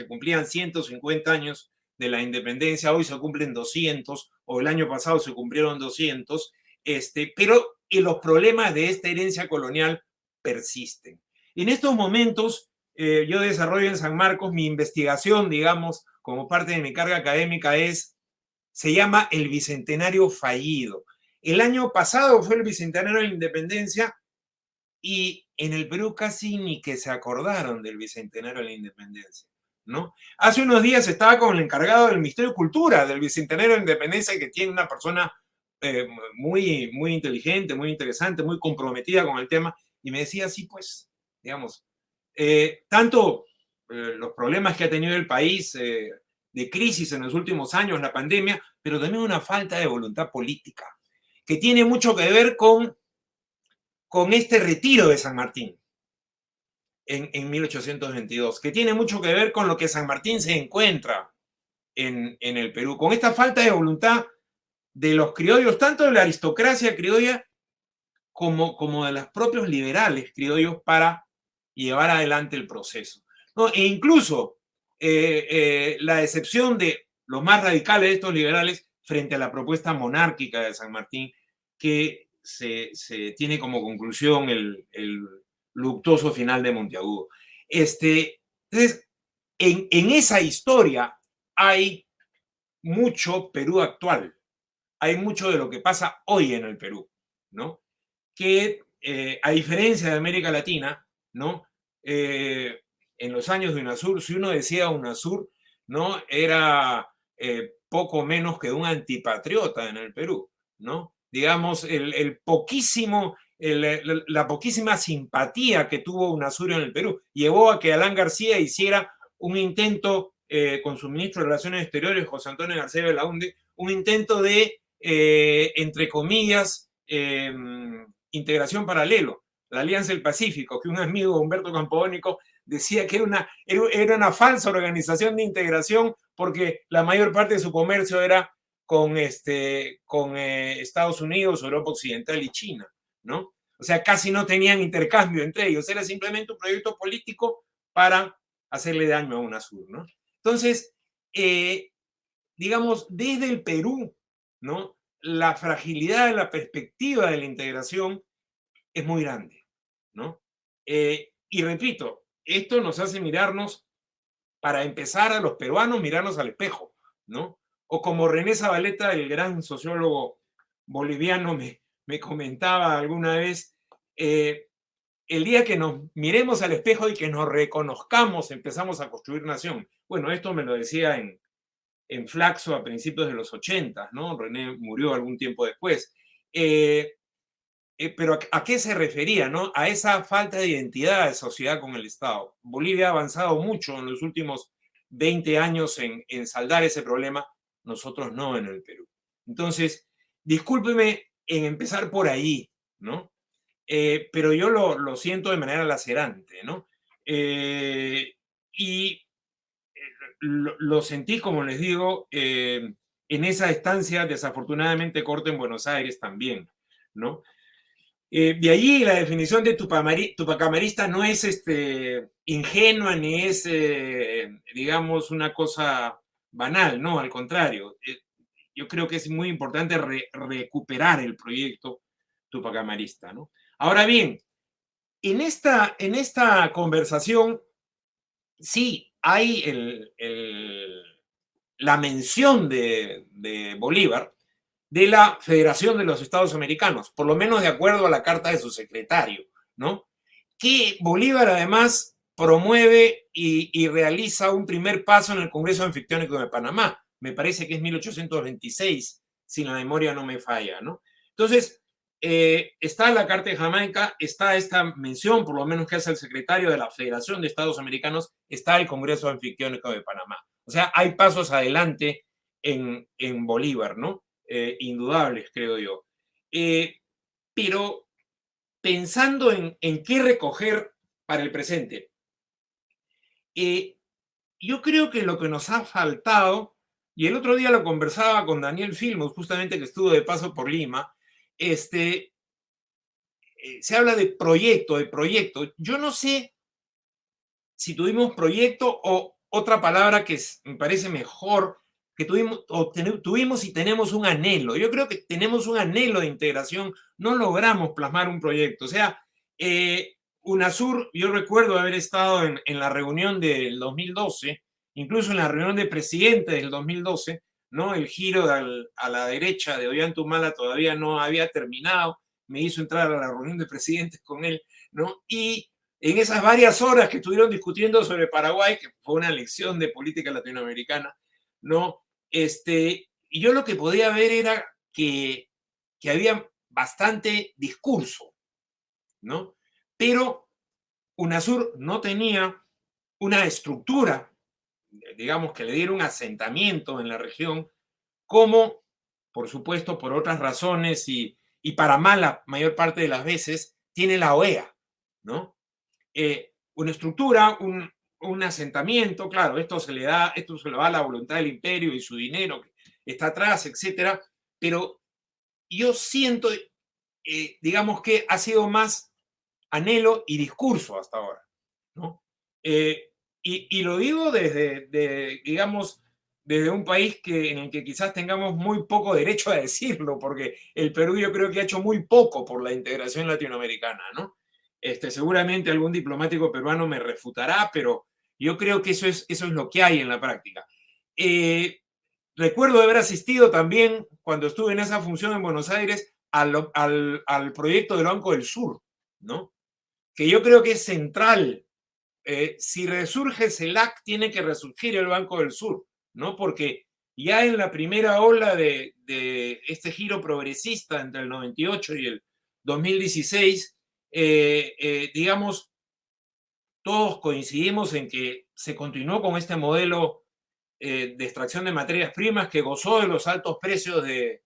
cumplían 150 años de la independencia, hoy se cumplen 200, o el año pasado se cumplieron 200, este, pero los problemas de esta herencia colonial persisten. En estos momentos, eh, yo desarrollo en San Marcos mi investigación, digamos, como parte de mi carga académica es, se llama el Bicentenario Fallido. El año pasado fue el Bicentenario de la Independencia y en el Perú casi ni que se acordaron del Bicentenario de la Independencia. ¿No? Hace unos días estaba con el encargado del Ministerio de Cultura del Bicentenario de la Independencia, que tiene una persona eh, muy, muy inteligente, muy interesante, muy comprometida con el tema, y me decía, sí, pues, digamos, eh, tanto eh, los problemas que ha tenido el país de crisis en los últimos años, la pandemia, pero también una falta de voluntad política, que tiene mucho que ver con, con este retiro de San Martín en, en 1822, que tiene mucho que ver con lo que San Martín se encuentra en, en el Perú, con esta falta de voluntad de los criollos, tanto de la aristocracia criolla como, como de los propios liberales criollos para llevar adelante el proceso. E incluso eh, eh, la excepción de los más radicales de estos liberales frente a la propuesta monárquica de San Martín, que se, tiene como conclusión el, luctuoso final de Monteagudo. Este, entonces, en, esa historia hay mucho Perú actual, hay mucho de lo que pasa hoy en el Perú, ¿no? Que eh, a diferencia de América Latina, ¿no? en los años de UNASUR, si uno decía UNASUR, ¿no? Era eh, poco menos que un antipatriota en el Perú, ¿no? Digamos, el, poquísimo, la poquísima simpatía que tuvo UNASUR en el Perú llevó a que Alán García hiciera un intento eh, con su ministro de Relaciones Exteriores, José Antonio García Belaunde, un intento de, eh, entre comillas, em, integración paralelo, la Alianza del Pacífico, que un amigo, Humberto Campodónico, decía que era una, era una falsa organización de integración porque la mayor parte de su comercio era con, este, con eh, Estados Unidos, Europa Occidental y China, ¿no? O sea, casi no tenían intercambio entre ellos, era simplemente un proyecto político para hacerle daño a UNASUR, ¿no? Entonces, eh, digamos, desde el Perú, ¿no? La fragilidad de la perspectiva de la integración es muy grande, ¿no? Eh, y repito, esto nos hace mirarnos, para empezar a los peruanos, mirarnos al espejo, ¿no? O como René Zabaleta, el gran sociólogo boliviano, me, me comentaba alguna vez, eh, el día que nos miremos al espejo y que nos reconozcamos, empezamos a construir nación. Bueno, esto me lo decía en, en Flaxo a principios de los 80, ¿no? René murió algún tiempo después. Eh, eh, pero ¿a, qué se refería? ¿no? A esa falta de identidad de sociedad con el Estado. Bolivia ha avanzado mucho en los últimos 20 años en, saldar ese problema, nosotros no en el Perú. Entonces, discúlpeme en empezar por ahí, ¿no? Eh, pero yo lo, siento de manera lacerante, ¿no? Eh, y lo, sentí, como les digo, en esa estancia desafortunadamente corta en Buenos Aires también, ¿no? de allí la definición de tupacamarista no es este, ingenua ni es, digamos, una cosa banal, no, al contrario. yo creo que es muy importante recuperar el proyecto tupacamarista, ¿no? Ahora bien, en esta, en esta conversación, sí, hay la mención de, Bolívar de la Federación de los Estados Americanos, por lo menos de acuerdo a la carta de su secretario, ¿no? Que Bolívar además promueve y, realiza un primer paso en el Congreso Anfictiónico de Panamá. Me parece que es 1826, si la memoria no me falla, ¿no? Entonces, eh, está la Carta de Jamaica, está esta mención, por lo menos que hace el secretario de la Federación de Estados Americanos, está el Congreso Anfictiónico de Panamá. O sea, hay pasos adelante en, Bolívar, ¿no? Eh, indudables, creo yo. Eh, pero pensando en, en, qué recoger para el presente, yo creo que lo que nos ha faltado, y el otro día lo conversaba con Daniel Filmos, justamente que estuvo de paso por Lima, este, eh, se habla de proyecto, de proyecto. Yo no sé si tuvimos proyecto o otra palabra que me parece mejor, que tuvimos, tuvimos y tenemos un anhelo. Yo creo que tenemos un anhelo de integración, no logramos plasmar un proyecto. O sea, eh, UNASUR, yo recuerdo haber estado en, en la reunión del 2012, incluso en la reunión de presidente del 2012, ¿no? El giro a la derecha de Ollantumala todavía no había terminado, me hizo entrar a la reunión de presidentes con él, ¿no? Y en esas varias horas que estuvieron discutiendo sobre Paraguay, que fue una lección de política latinoamericana, ¿no? Este, y yo lo que podía ver era que, que había bastante discurso, ¿no? Pero UNASUR no tenía una estructura digamos, que le dieron un asentamiento en la región, como, por supuesto, por otras razones y, y para mala mayor parte de las veces, tiene la OEA, ¿no? Eh, una estructura, un, un, asentamiento, claro, esto se le da, esto se le va a la voluntad del imperio y su dinero que está atrás, etcétera, pero yo siento, eh, digamos que ha sido más anhelo y discurso hasta ahora, ¿no? Eh, y, lo digo desde, digamos, desde un país que, en el que quizás tengamos muy poco derecho a decirlo, porque el Perú yo creo que ha hecho muy poco por la integración latinoamericana, ¿no? Este, seguramente algún diplomático peruano me refutará, pero yo creo que eso es, eso es lo que hay en la práctica. Eh, recuerdo haber asistido también, cuando estuve en esa función en Buenos Aires, al, al, al proyecto del Banco del Sur, ¿no? Que yo creo que es central eh, si resurge CELAC, tiene que resurgir el Banco del Sur, ¿no? Porque ya en la primera ola de, este giro progresista entre el 98 y el 2016, eh, eh, digamos, todos coincidimos en que se continuó con este modelo de extracción de materias primas que gozó de los altos precios de,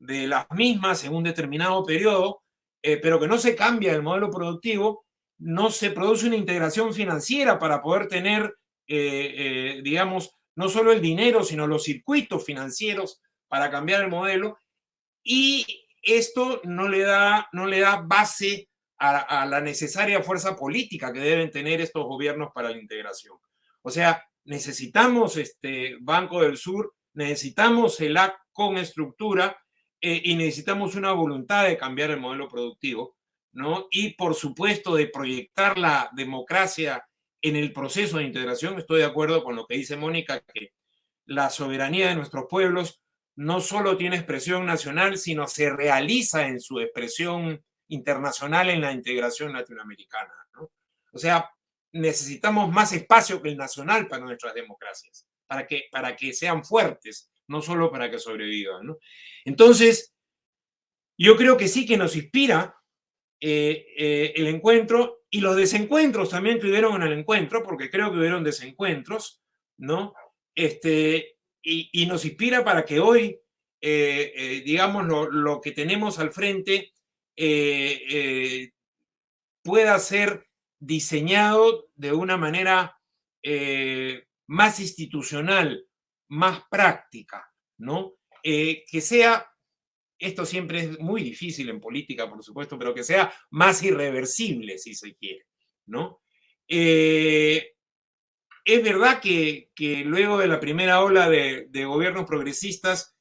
de las mismas en un determinado periodo, pero que no se cambia el modelo productivo no se produce una integración financiera para poder tener, eh, eh, digamos, no solo el dinero, sino los circuitos financieros para cambiar el modelo. Y esto no le da, no le da base a, la necesaria fuerza política que deben tener estos gobiernos para la integración. O sea, necesitamos este Banco del Sur, necesitamos el AC con estructura eh, y necesitamos una voluntad de cambiar el modelo productivo y por supuesto de proyectar la democracia en el proceso de integración. Estoy de acuerdo con lo que dice Mónica, que la soberanía de nuestros pueblos no solo tiene expresión nacional, sino se realiza en su expresión internacional en la integración latinoamericana. O sea, necesitamos más espacio que el nacional para nuestras democracias, para que, para que sean fuertes, no solo para que sobrevivan. Entonces, yo creo que sí que nos inspira eh, eh, el encuentro y los desencuentros también que hubieron en el encuentro, porque creo que hubieron desencuentros, ¿no? Este, y, nos inspira para que hoy, eh, digamos, lo, que tenemos al frente pueda ser diseñado de una manera más institucional, más práctica, ¿no? Eh, que sea, esto siempre es muy difícil en política, por supuesto, pero que sea más irreversible, si se quiere, ¿no? Eh, es verdad que, luego de la primera ola de, gobiernos progresistas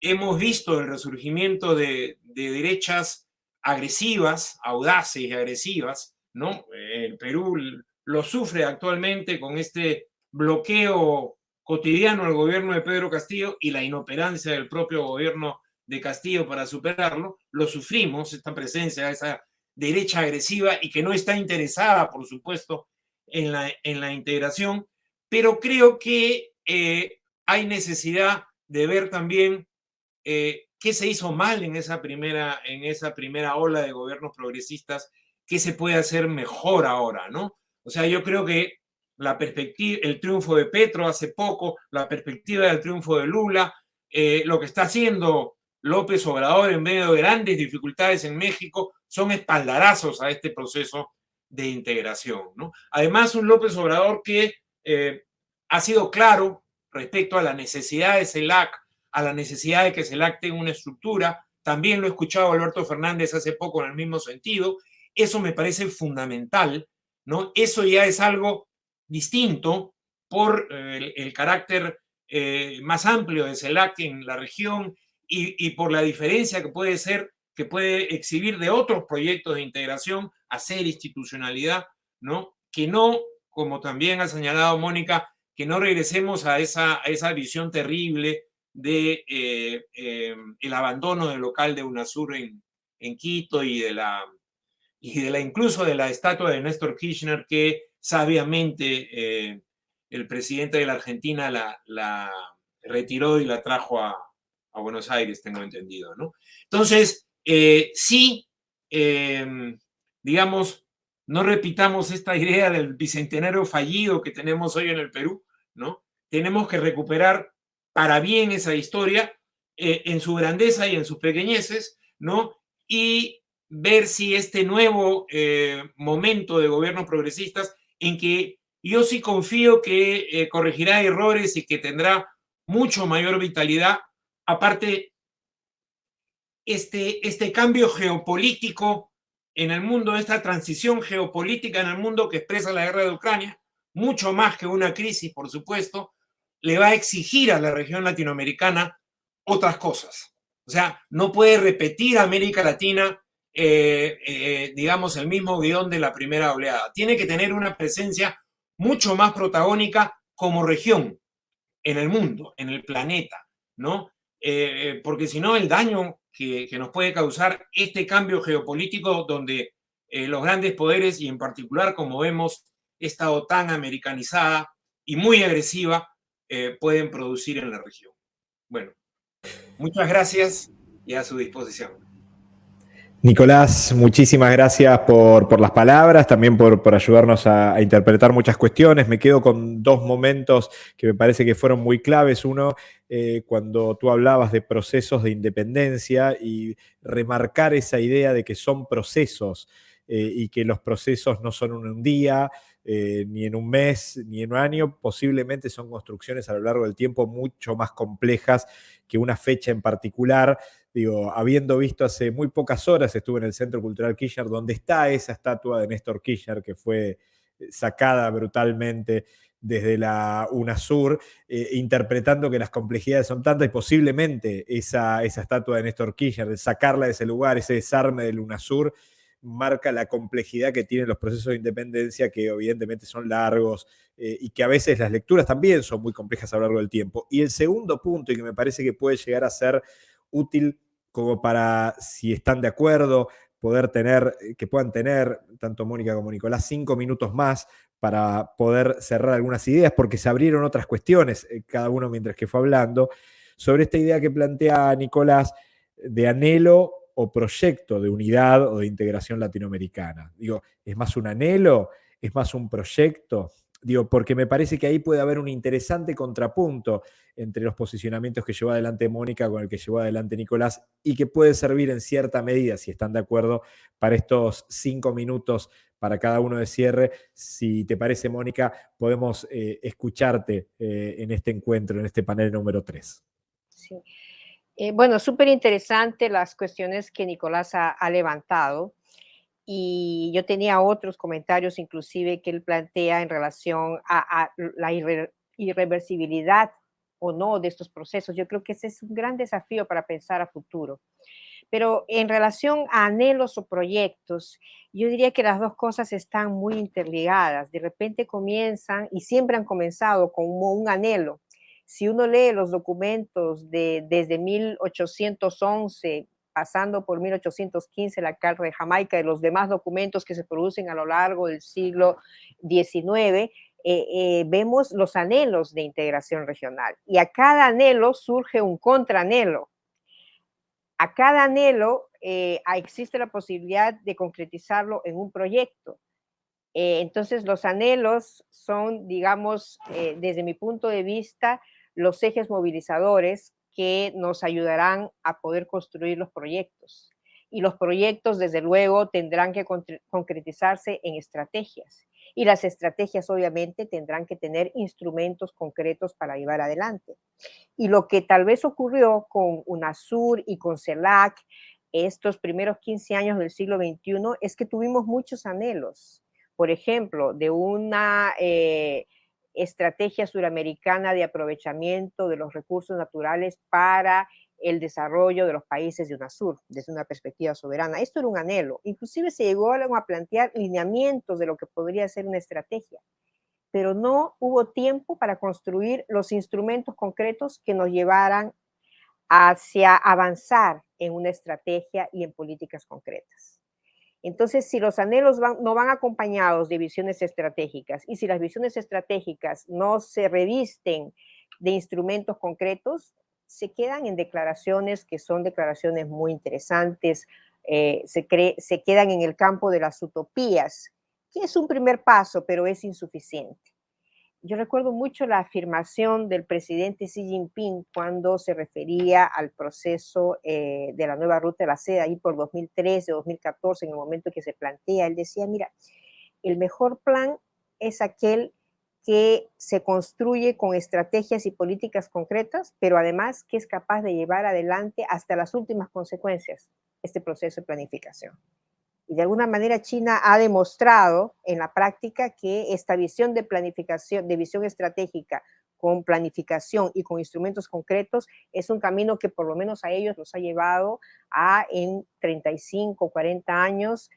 hemos visto el resurgimiento de, derechas agresivas, audaces y agresivas, ¿no? El Perú lo sufre actualmente con este bloqueo cotidiano al gobierno de Pedro Castillo y la inoperancia del propio gobierno de Castillo para superarlo, lo sufrimos, esta presencia esa derecha agresiva y que no está interesada, por supuesto, en la, en la integración, pero creo que eh, hay necesidad de ver también eh, qué se hizo mal en esa, primera, en esa primera ola de gobiernos progresistas, qué se puede hacer mejor ahora, ¿no? O sea, yo creo que la el triunfo de Petro hace poco, la perspectiva del triunfo de Lula, eh, lo que está haciendo López Obrador en medio de grandes dificultades en México, son espaldarazos a este proceso de integración. ¿no? Además, un López Obrador que eh, ha sido claro respecto a la necesidad de CELAC, a la necesidad de que CELAC tenga una estructura. También lo he escuchado Alberto Fernández hace poco en el mismo sentido. Eso me parece fundamental, ¿no? Eso ya es algo distinto por eh, el, carácter eh, más amplio de CELAC en la región y, por la diferencia que puede ser, que puede exhibir de otros proyectos de integración, hacer institucionalidad, ¿no? Que no, como también ha señalado Mónica, que no regresemos a esa, a esa visión terrible de eh, el abandono del local de UNASUR en, en Quito y de la y de la incluso de la estatua de Néstor Kirchner que sabiamente eh, el presidente de la Argentina la, retiró y la trajo a, Buenos Aires, tengo entendido, ¿no? Entonces, eh, sí, em, digamos, no repitamos esta idea del bicentenario fallido que tenemos hoy en el Perú, ¿no? Tenemos que recuperar para bien esa historia eh, en su grandeza y en sus pequeñeces, ¿no? Y ver si este nuevo momento de gobiernos progresistas en que yo sí confío que eh, corregirá errores y que tendrá mucho mayor vitalidad. Aparte, este, este cambio geopolítico en el mundo, esta transición geopolítica en el mundo que expresa la guerra de Ucrania, mucho más que una crisis, por supuesto, le va a exigir a la región latinoamericana otras cosas. O sea, no puede repetir América Latina eh, eh, digamos, el mismo guion de la primera oleada. Tiene que tener una presencia mucho más protagónica como región en el mundo, en el planeta, ¿no? Eh, porque si no, el daño que, que, nos puede causar este cambio geopolítico donde los grandes poderes y en particular, como vemos, esta OTAN americanizada y muy agresiva pueden producir en la región. Bueno, muchas gracias y a su disposición. Nicolás, muchísimas gracias por, las palabras, también por, ayudarnos a, interpretar muchas cuestiones. Me quedo con dos momentos que me parece que fueron muy claves. Uno, eh, cuando tú hablabas de procesos de independencia y remarcar esa idea de que son procesos eh, y que los procesos no son en un día, eh, ni en un mes, ni en un año, posiblemente son construcciones a lo largo del tiempo mucho más complejas que una fecha en particular digo, habiendo visto hace muy pocas horas, estuve en el Centro Cultural Kirchner, donde está esa estatua de Néstor Kirchner que fue eh, sacada brutalmente desde la UNASUR, eh, interpretando que las complejidades son tantas y posiblemente esa, esa estatua de Néstor Kirchner, sacarla de ese lugar, ese desarme del UNASUR, marca la complejidad que tienen los procesos de independencia, que evidentemente son largos eh, y que a veces las lecturas también son muy complejas a lo largo del tiempo. Y el segundo punto, y que me parece que puede llegar a ser útil como para, si están de acuerdo, poder tener, eh, que puedan tener, tanto Mónica como Nicolás, cinco minutos más para poder cerrar algunas ideas, porque se abrieron otras cuestiones, eh, cada uno mientras que fue hablando, sobre esta idea que plantea Nicolás de anhelo o proyecto de unidad o de integración latinoamericana. Digo, ¿es más un anhelo? ¿Es más un proyecto? Digo, porque me parece que ahí puede haber un interesante contrapunto entre los posicionamientos que llevó adelante Mónica con el que llevó adelante Nicolás y que puede servir en cierta medida, si están de acuerdo, para estos cinco minutos para cada uno de cierre. Si te parece, Mónica, podemos eh, escucharte eh, en este encuentro, en este panel número 3. Sí. Eh, bueno, súper interesante las cuestiones que Nicolás ha, levantado y yo tenía otros comentarios inclusive que él plantea en relación a, la irreversibilidad o no de estos procesos. Yo creo que ese es un gran desafío para pensar a futuro. Pero en relación a anhelos o proyectos, yo diría que las dos cosas están muy interligadas. De repente comienzan y siempre han comenzado como un anhelo. Si uno lee los documentos de, desde 1811, pasando por 1815, la Carta de Jamaica y los demás documentos que se producen a lo largo del siglo XIX, eh, eh, vemos los anhelos de integración regional. Y a cada anhelo surge un contraanhelo. A cada anhelo eh, existe la posibilidad de concretizarlo en un proyecto. entonces, los anhelos son, digamos, desde mi punto de vista, los ejes movilizadores que nos ayudarán a poder construir los proyectos. Y los proyectos, desde luego, tendrán que concretizarse en estrategias y las estrategias obviamente tendrán que tener instrumentos concretos para llevar adelante. Y lo que tal vez ocurrió con UNASUR y con CELAC estos primeros 15 años del siglo XXI es que tuvimos muchos anhelos. Por ejemplo, de una eh, estrategia suramericana de aprovechamiento de los recursos naturales para el desarrollo de los países de UNASUR desde una perspectiva soberana. Esto era un anhelo. Inclusive se llegó a plantear lineamientos de lo que podría ser una estrategia, pero no hubo tiempo para construir los instrumentos concretos que nos llevaran hacia avanzar en una estrategia y en políticas concretas. Entonces, si los anhelos no van acompañados de visiones estratégicas y si las visiones estratégicas no se revisten de instrumentos concretos, se quedan en declaraciones que son declaraciones muy interesantes, eh, se, se quedan en el campo de las utopías, que es un primer paso, pero es insuficiente. Yo recuerdo mucho la afirmación del presidente Xi Jinping cuando se refería al proceso eh, de la nueva ruta de la seda, ahí por 2013, 2014, en el momento que se plantea, él decía, mira, el mejor plan es aquel que se construye con estrategias y políticas concretas, pero además que es capaz de llevar adelante hasta las últimas consecuencias este proceso de planificación. Y de alguna manera China ha demostrado en la práctica que esta visión de planificación, de visión estratégica con planificación y con instrumentos concretos es un camino que por lo menos a ellos los ha llevado a en 35, 40 años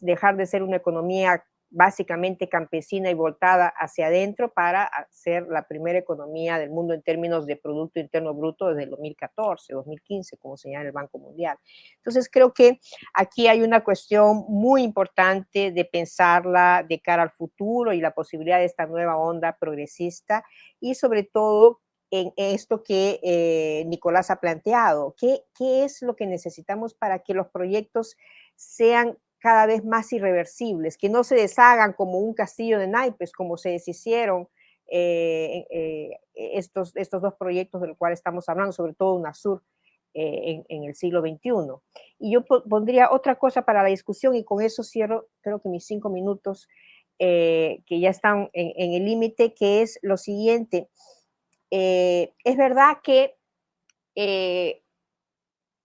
dejar de ser una economía básicamente campesina y voltada hacia adentro para ser la primera economía del mundo en términos de Producto Interno Bruto desde el 2014, 2015, como señala el Banco Mundial. Entonces, creo que aquí hay una cuestión muy importante de pensarla de cara al futuro y la posibilidad de esta nueva onda progresista y sobre todo en esto que eh, Nicolás ha planteado. ¿Qué, ¿Qué es lo que necesitamos para que los proyectos sean cada vez más irreversibles, que no se deshagan como un castillo de naipes, como se deshicieron eh, eh, estos, estos dos proyectos del cual estamos hablando, sobre todo UNASUR eh, en, el siglo XXI. Y yo pondría otra cosa para la discusión y con eso cierro, creo que mis cinco minutos que ya están en, el límite, que es lo siguiente. es verdad que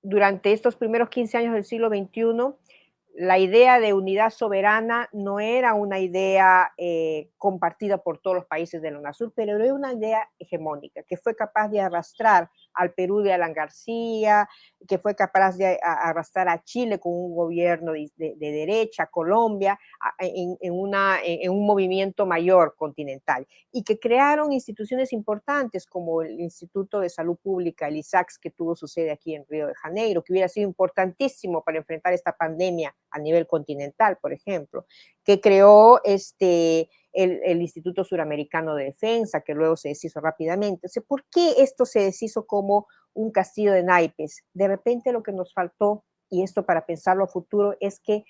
durante estos primeros 15 años del siglo XXI, la idea de unidad soberana no era una idea eh, compartida por todos los países de la UNASUR, pero era una idea hegemónica que fue capaz de arrastrar al Perú de Alan García, que fue capaz de arrastrar a Chile con un gobierno de, derecha, Colombia, en, un movimiento mayor continental, y que crearon instituciones importantes como el Instituto de Salud Pública, el ISACS, que tuvo su sede aquí en Río de Janeiro, que hubiera sido importantísimo para enfrentar esta pandemia a nivel continental, por ejemplo, que creó este, el, Instituto Suramericano de Defensa, que luego se deshizo rápidamente. O ¿Por qué esto se deshizo como un castillo de naipes? De repente lo que nos faltó, y esto para pensarlo a futuro, es que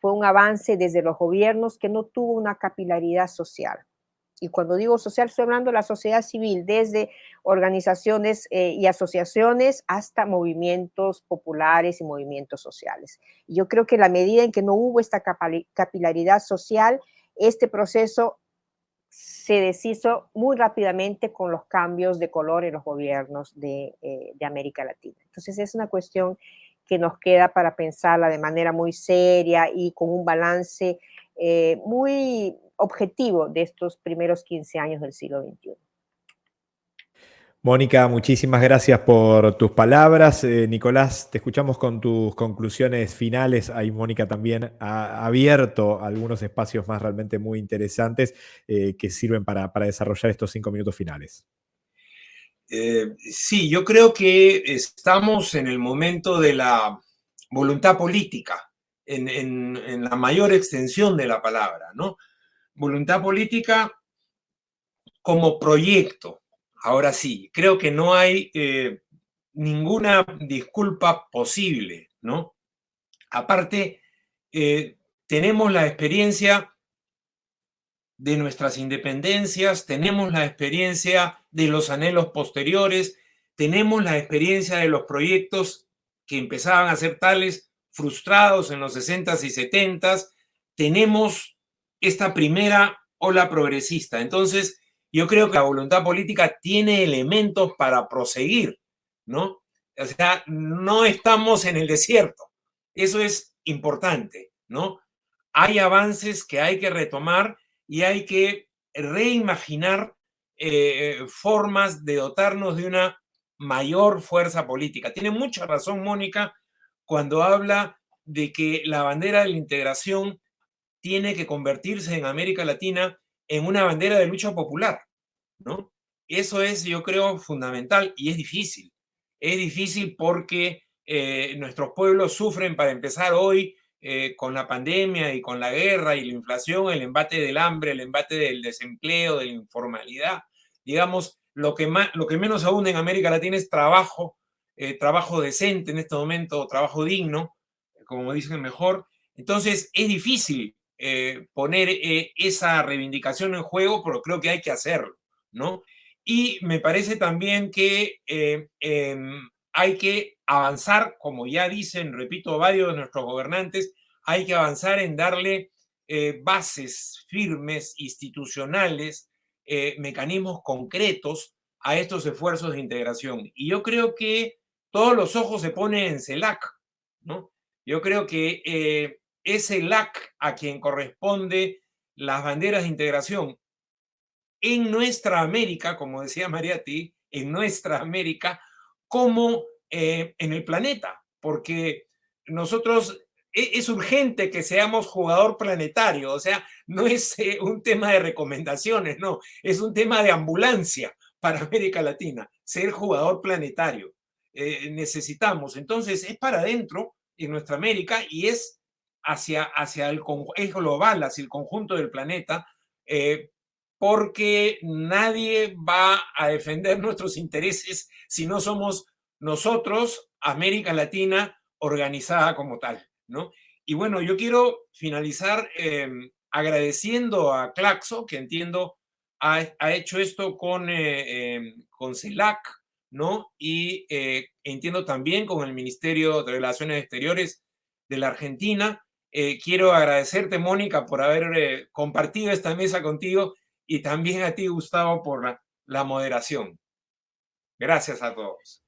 fue un avance desde los gobiernos que no tuvo una capilaridad social. y cuando digo social estoy hablando de la sociedad civil, desde organizaciones eh, y asociaciones hasta movimientos populares y movimientos sociales. yo creo que la medida en que no hubo esta capilaridad social, este proceso se deshizo muy rápidamente con los cambios de color en los gobiernos de, eh, de América Latina. Entonces es una cuestión que nos queda para pensarla de manera muy seria y con un balance eh, muy objetivo de estos primeros 15 años del siglo XXI. Mónica, muchísimas gracias por tus palabras. Eh, Nicolás, te escuchamos con tus conclusiones finales. Ahí Mónica también ha abierto algunos espacios más realmente muy interesantes eh, que sirven para, desarrollar estos cinco minutos finales. sí, yo creo que estamos en el momento de la voluntad política en, la mayor extensión de la palabra, ¿no? Voluntad política como proyecto. Ahora sí, creo que no hay eh, ninguna disculpa posible, ¿no? Aparte, eh, tenemos la experiencia de nuestras independencias, tenemos la experiencia de los anhelos posteriores, tenemos la experiencia de los proyectos que empezaban a ser tales frustrados en los 60s y 70s, tenemos esta primera ola progresista. Entonces, yo creo que la voluntad política tiene elementos para proseguir, ¿no? O sea, no estamos en el desierto. Eso es importante, ¿no? Hay avances que hay que retomar y hay que reimaginar eh, formas de dotarnos de una mayor fuerza política. Tiene mucha razón Mónica cuando habla de que la bandera de la integración tiene que convertirse en América Latina en una bandera de lucha popular, ¿no? Eso es, yo creo, fundamental y es difícil. Es difícil porque eh, nuestros pueblos sufren, para empezar hoy, eh, con la pandemia y con la guerra y la inflación, el embate del hambre, el embate del desempleo, de la informalidad. Digamos, lo que, más, lo que menos aún en América Latina es trabajo eh, trabajo decente en este momento, trabajo digno, como dicen mejor. Entonces es difícil eh, poner eh, esa reivindicación en juego, pero creo que hay que hacerlo, ¿no? Y me parece también que em, hay que avanzar, como ya dicen, repito, varios de nuestros gobernantes, hay que avanzar en darle bases firmes, institucionales, mecanismos concretos a estos esfuerzos de integración. Y yo creo que todos los ojos se ponen en CELAC, ¿no? Yo creo que es CELAC a quien corresponde las banderas de integración. En nuestra América, como decía Mariati, en nuestra América, como eh, en el planeta, porque nosotros e, es urgente que seamos jugador planetario, o sea, no es eh, un tema de recomendaciones, no, es un tema de ambulancia para América Latina, ser jugador planetario. Eh, necesitamos. Entonces, es para adentro en nuestra América y es hacia, hacia el es global, hacia el conjunto del planeta, eh, porque nadie va a defender nuestros intereses si no somos nosotros, América Latina, organizada como tal, ¿no? Y bueno, yo quiero finalizar em, agradeciendo a Claxo, que entiendo ha, ha hecho esto con, eh, con CELAC, ¿no? Y eh, entiendo también con el Ministerio de Relaciones Exteriores de la Argentina. Eh, quiero agradecerte, Mónica, por haber eh, compartido esta mesa contigo y también a ti, Gustavo, por la, moderación. Gracias a todos.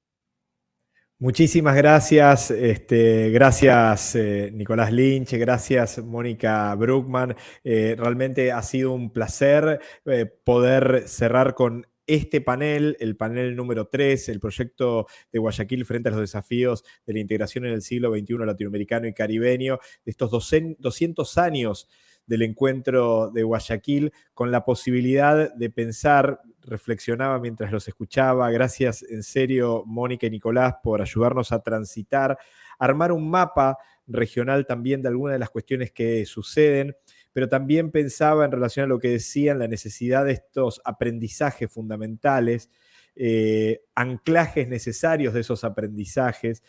Muchísimas gracias, este, gracias Nicolás Lynch, gracias Mónica Bruckman. realmente ha sido un placer poder cerrar con este panel, el panel número 3, el proyecto de Guayaquil frente a los desafíos de la integración en el siglo XXI latinoamericano y caribeño, de estos 200 años del encuentro de Guayaquil, con la posibilidad de pensar, reflexionaba mientras los escuchaba, gracias en serio Mónica y Nicolás por ayudarnos a transitar, armar un mapa regional también de algunas de las cuestiones que suceden pero también pensaba en relación a lo que decían, la necesidad de estos aprendizajes fundamentales, eh, anclajes necesarios de esos aprendizajes,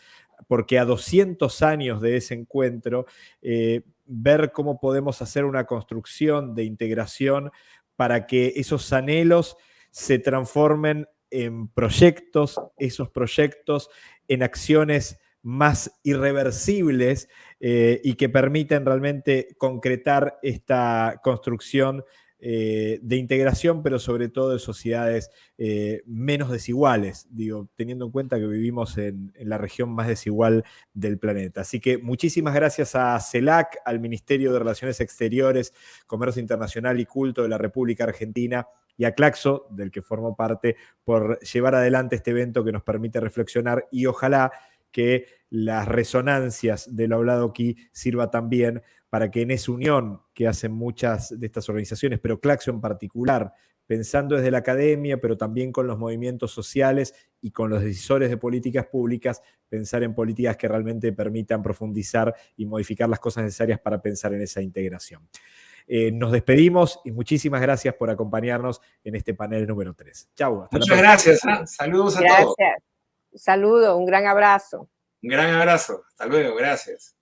porque a 200 años de ese encuentro, eh, ver cómo podemos hacer una construcción de integración para que esos anhelos se transformen en proyectos, esos proyectos en acciones más irreversibles eh, y que permiten realmente concretar esta construcción eh, de integración, pero sobre todo de sociedades eh, menos desiguales, digo, teniendo en cuenta que vivimos en, la región más desigual del planeta. Así que muchísimas gracias a CELAC, al Ministerio de Relaciones Exteriores, Comercio Internacional y Culto de la República Argentina y a Claxo, del que formo parte, por llevar adelante este evento que nos permite reflexionar y ojalá que las resonancias de lo hablado aquí sirva también para que en esa unión que hacen muchas de estas organizaciones, pero Claxo en particular, pensando desde la academia, pero también con los movimientos sociales y con los decisores de políticas públicas, pensar en políticas que realmente permitan profundizar y modificar las cosas necesarias para pensar en esa integración. Eh, nos despedimos y muchísimas gracias por acompañarnos en este panel número 3. Chau. Muchas gracias. Saludos a todos. Saludo, un gran abrazo. Un gran abrazo. Hasta luego. Gracias.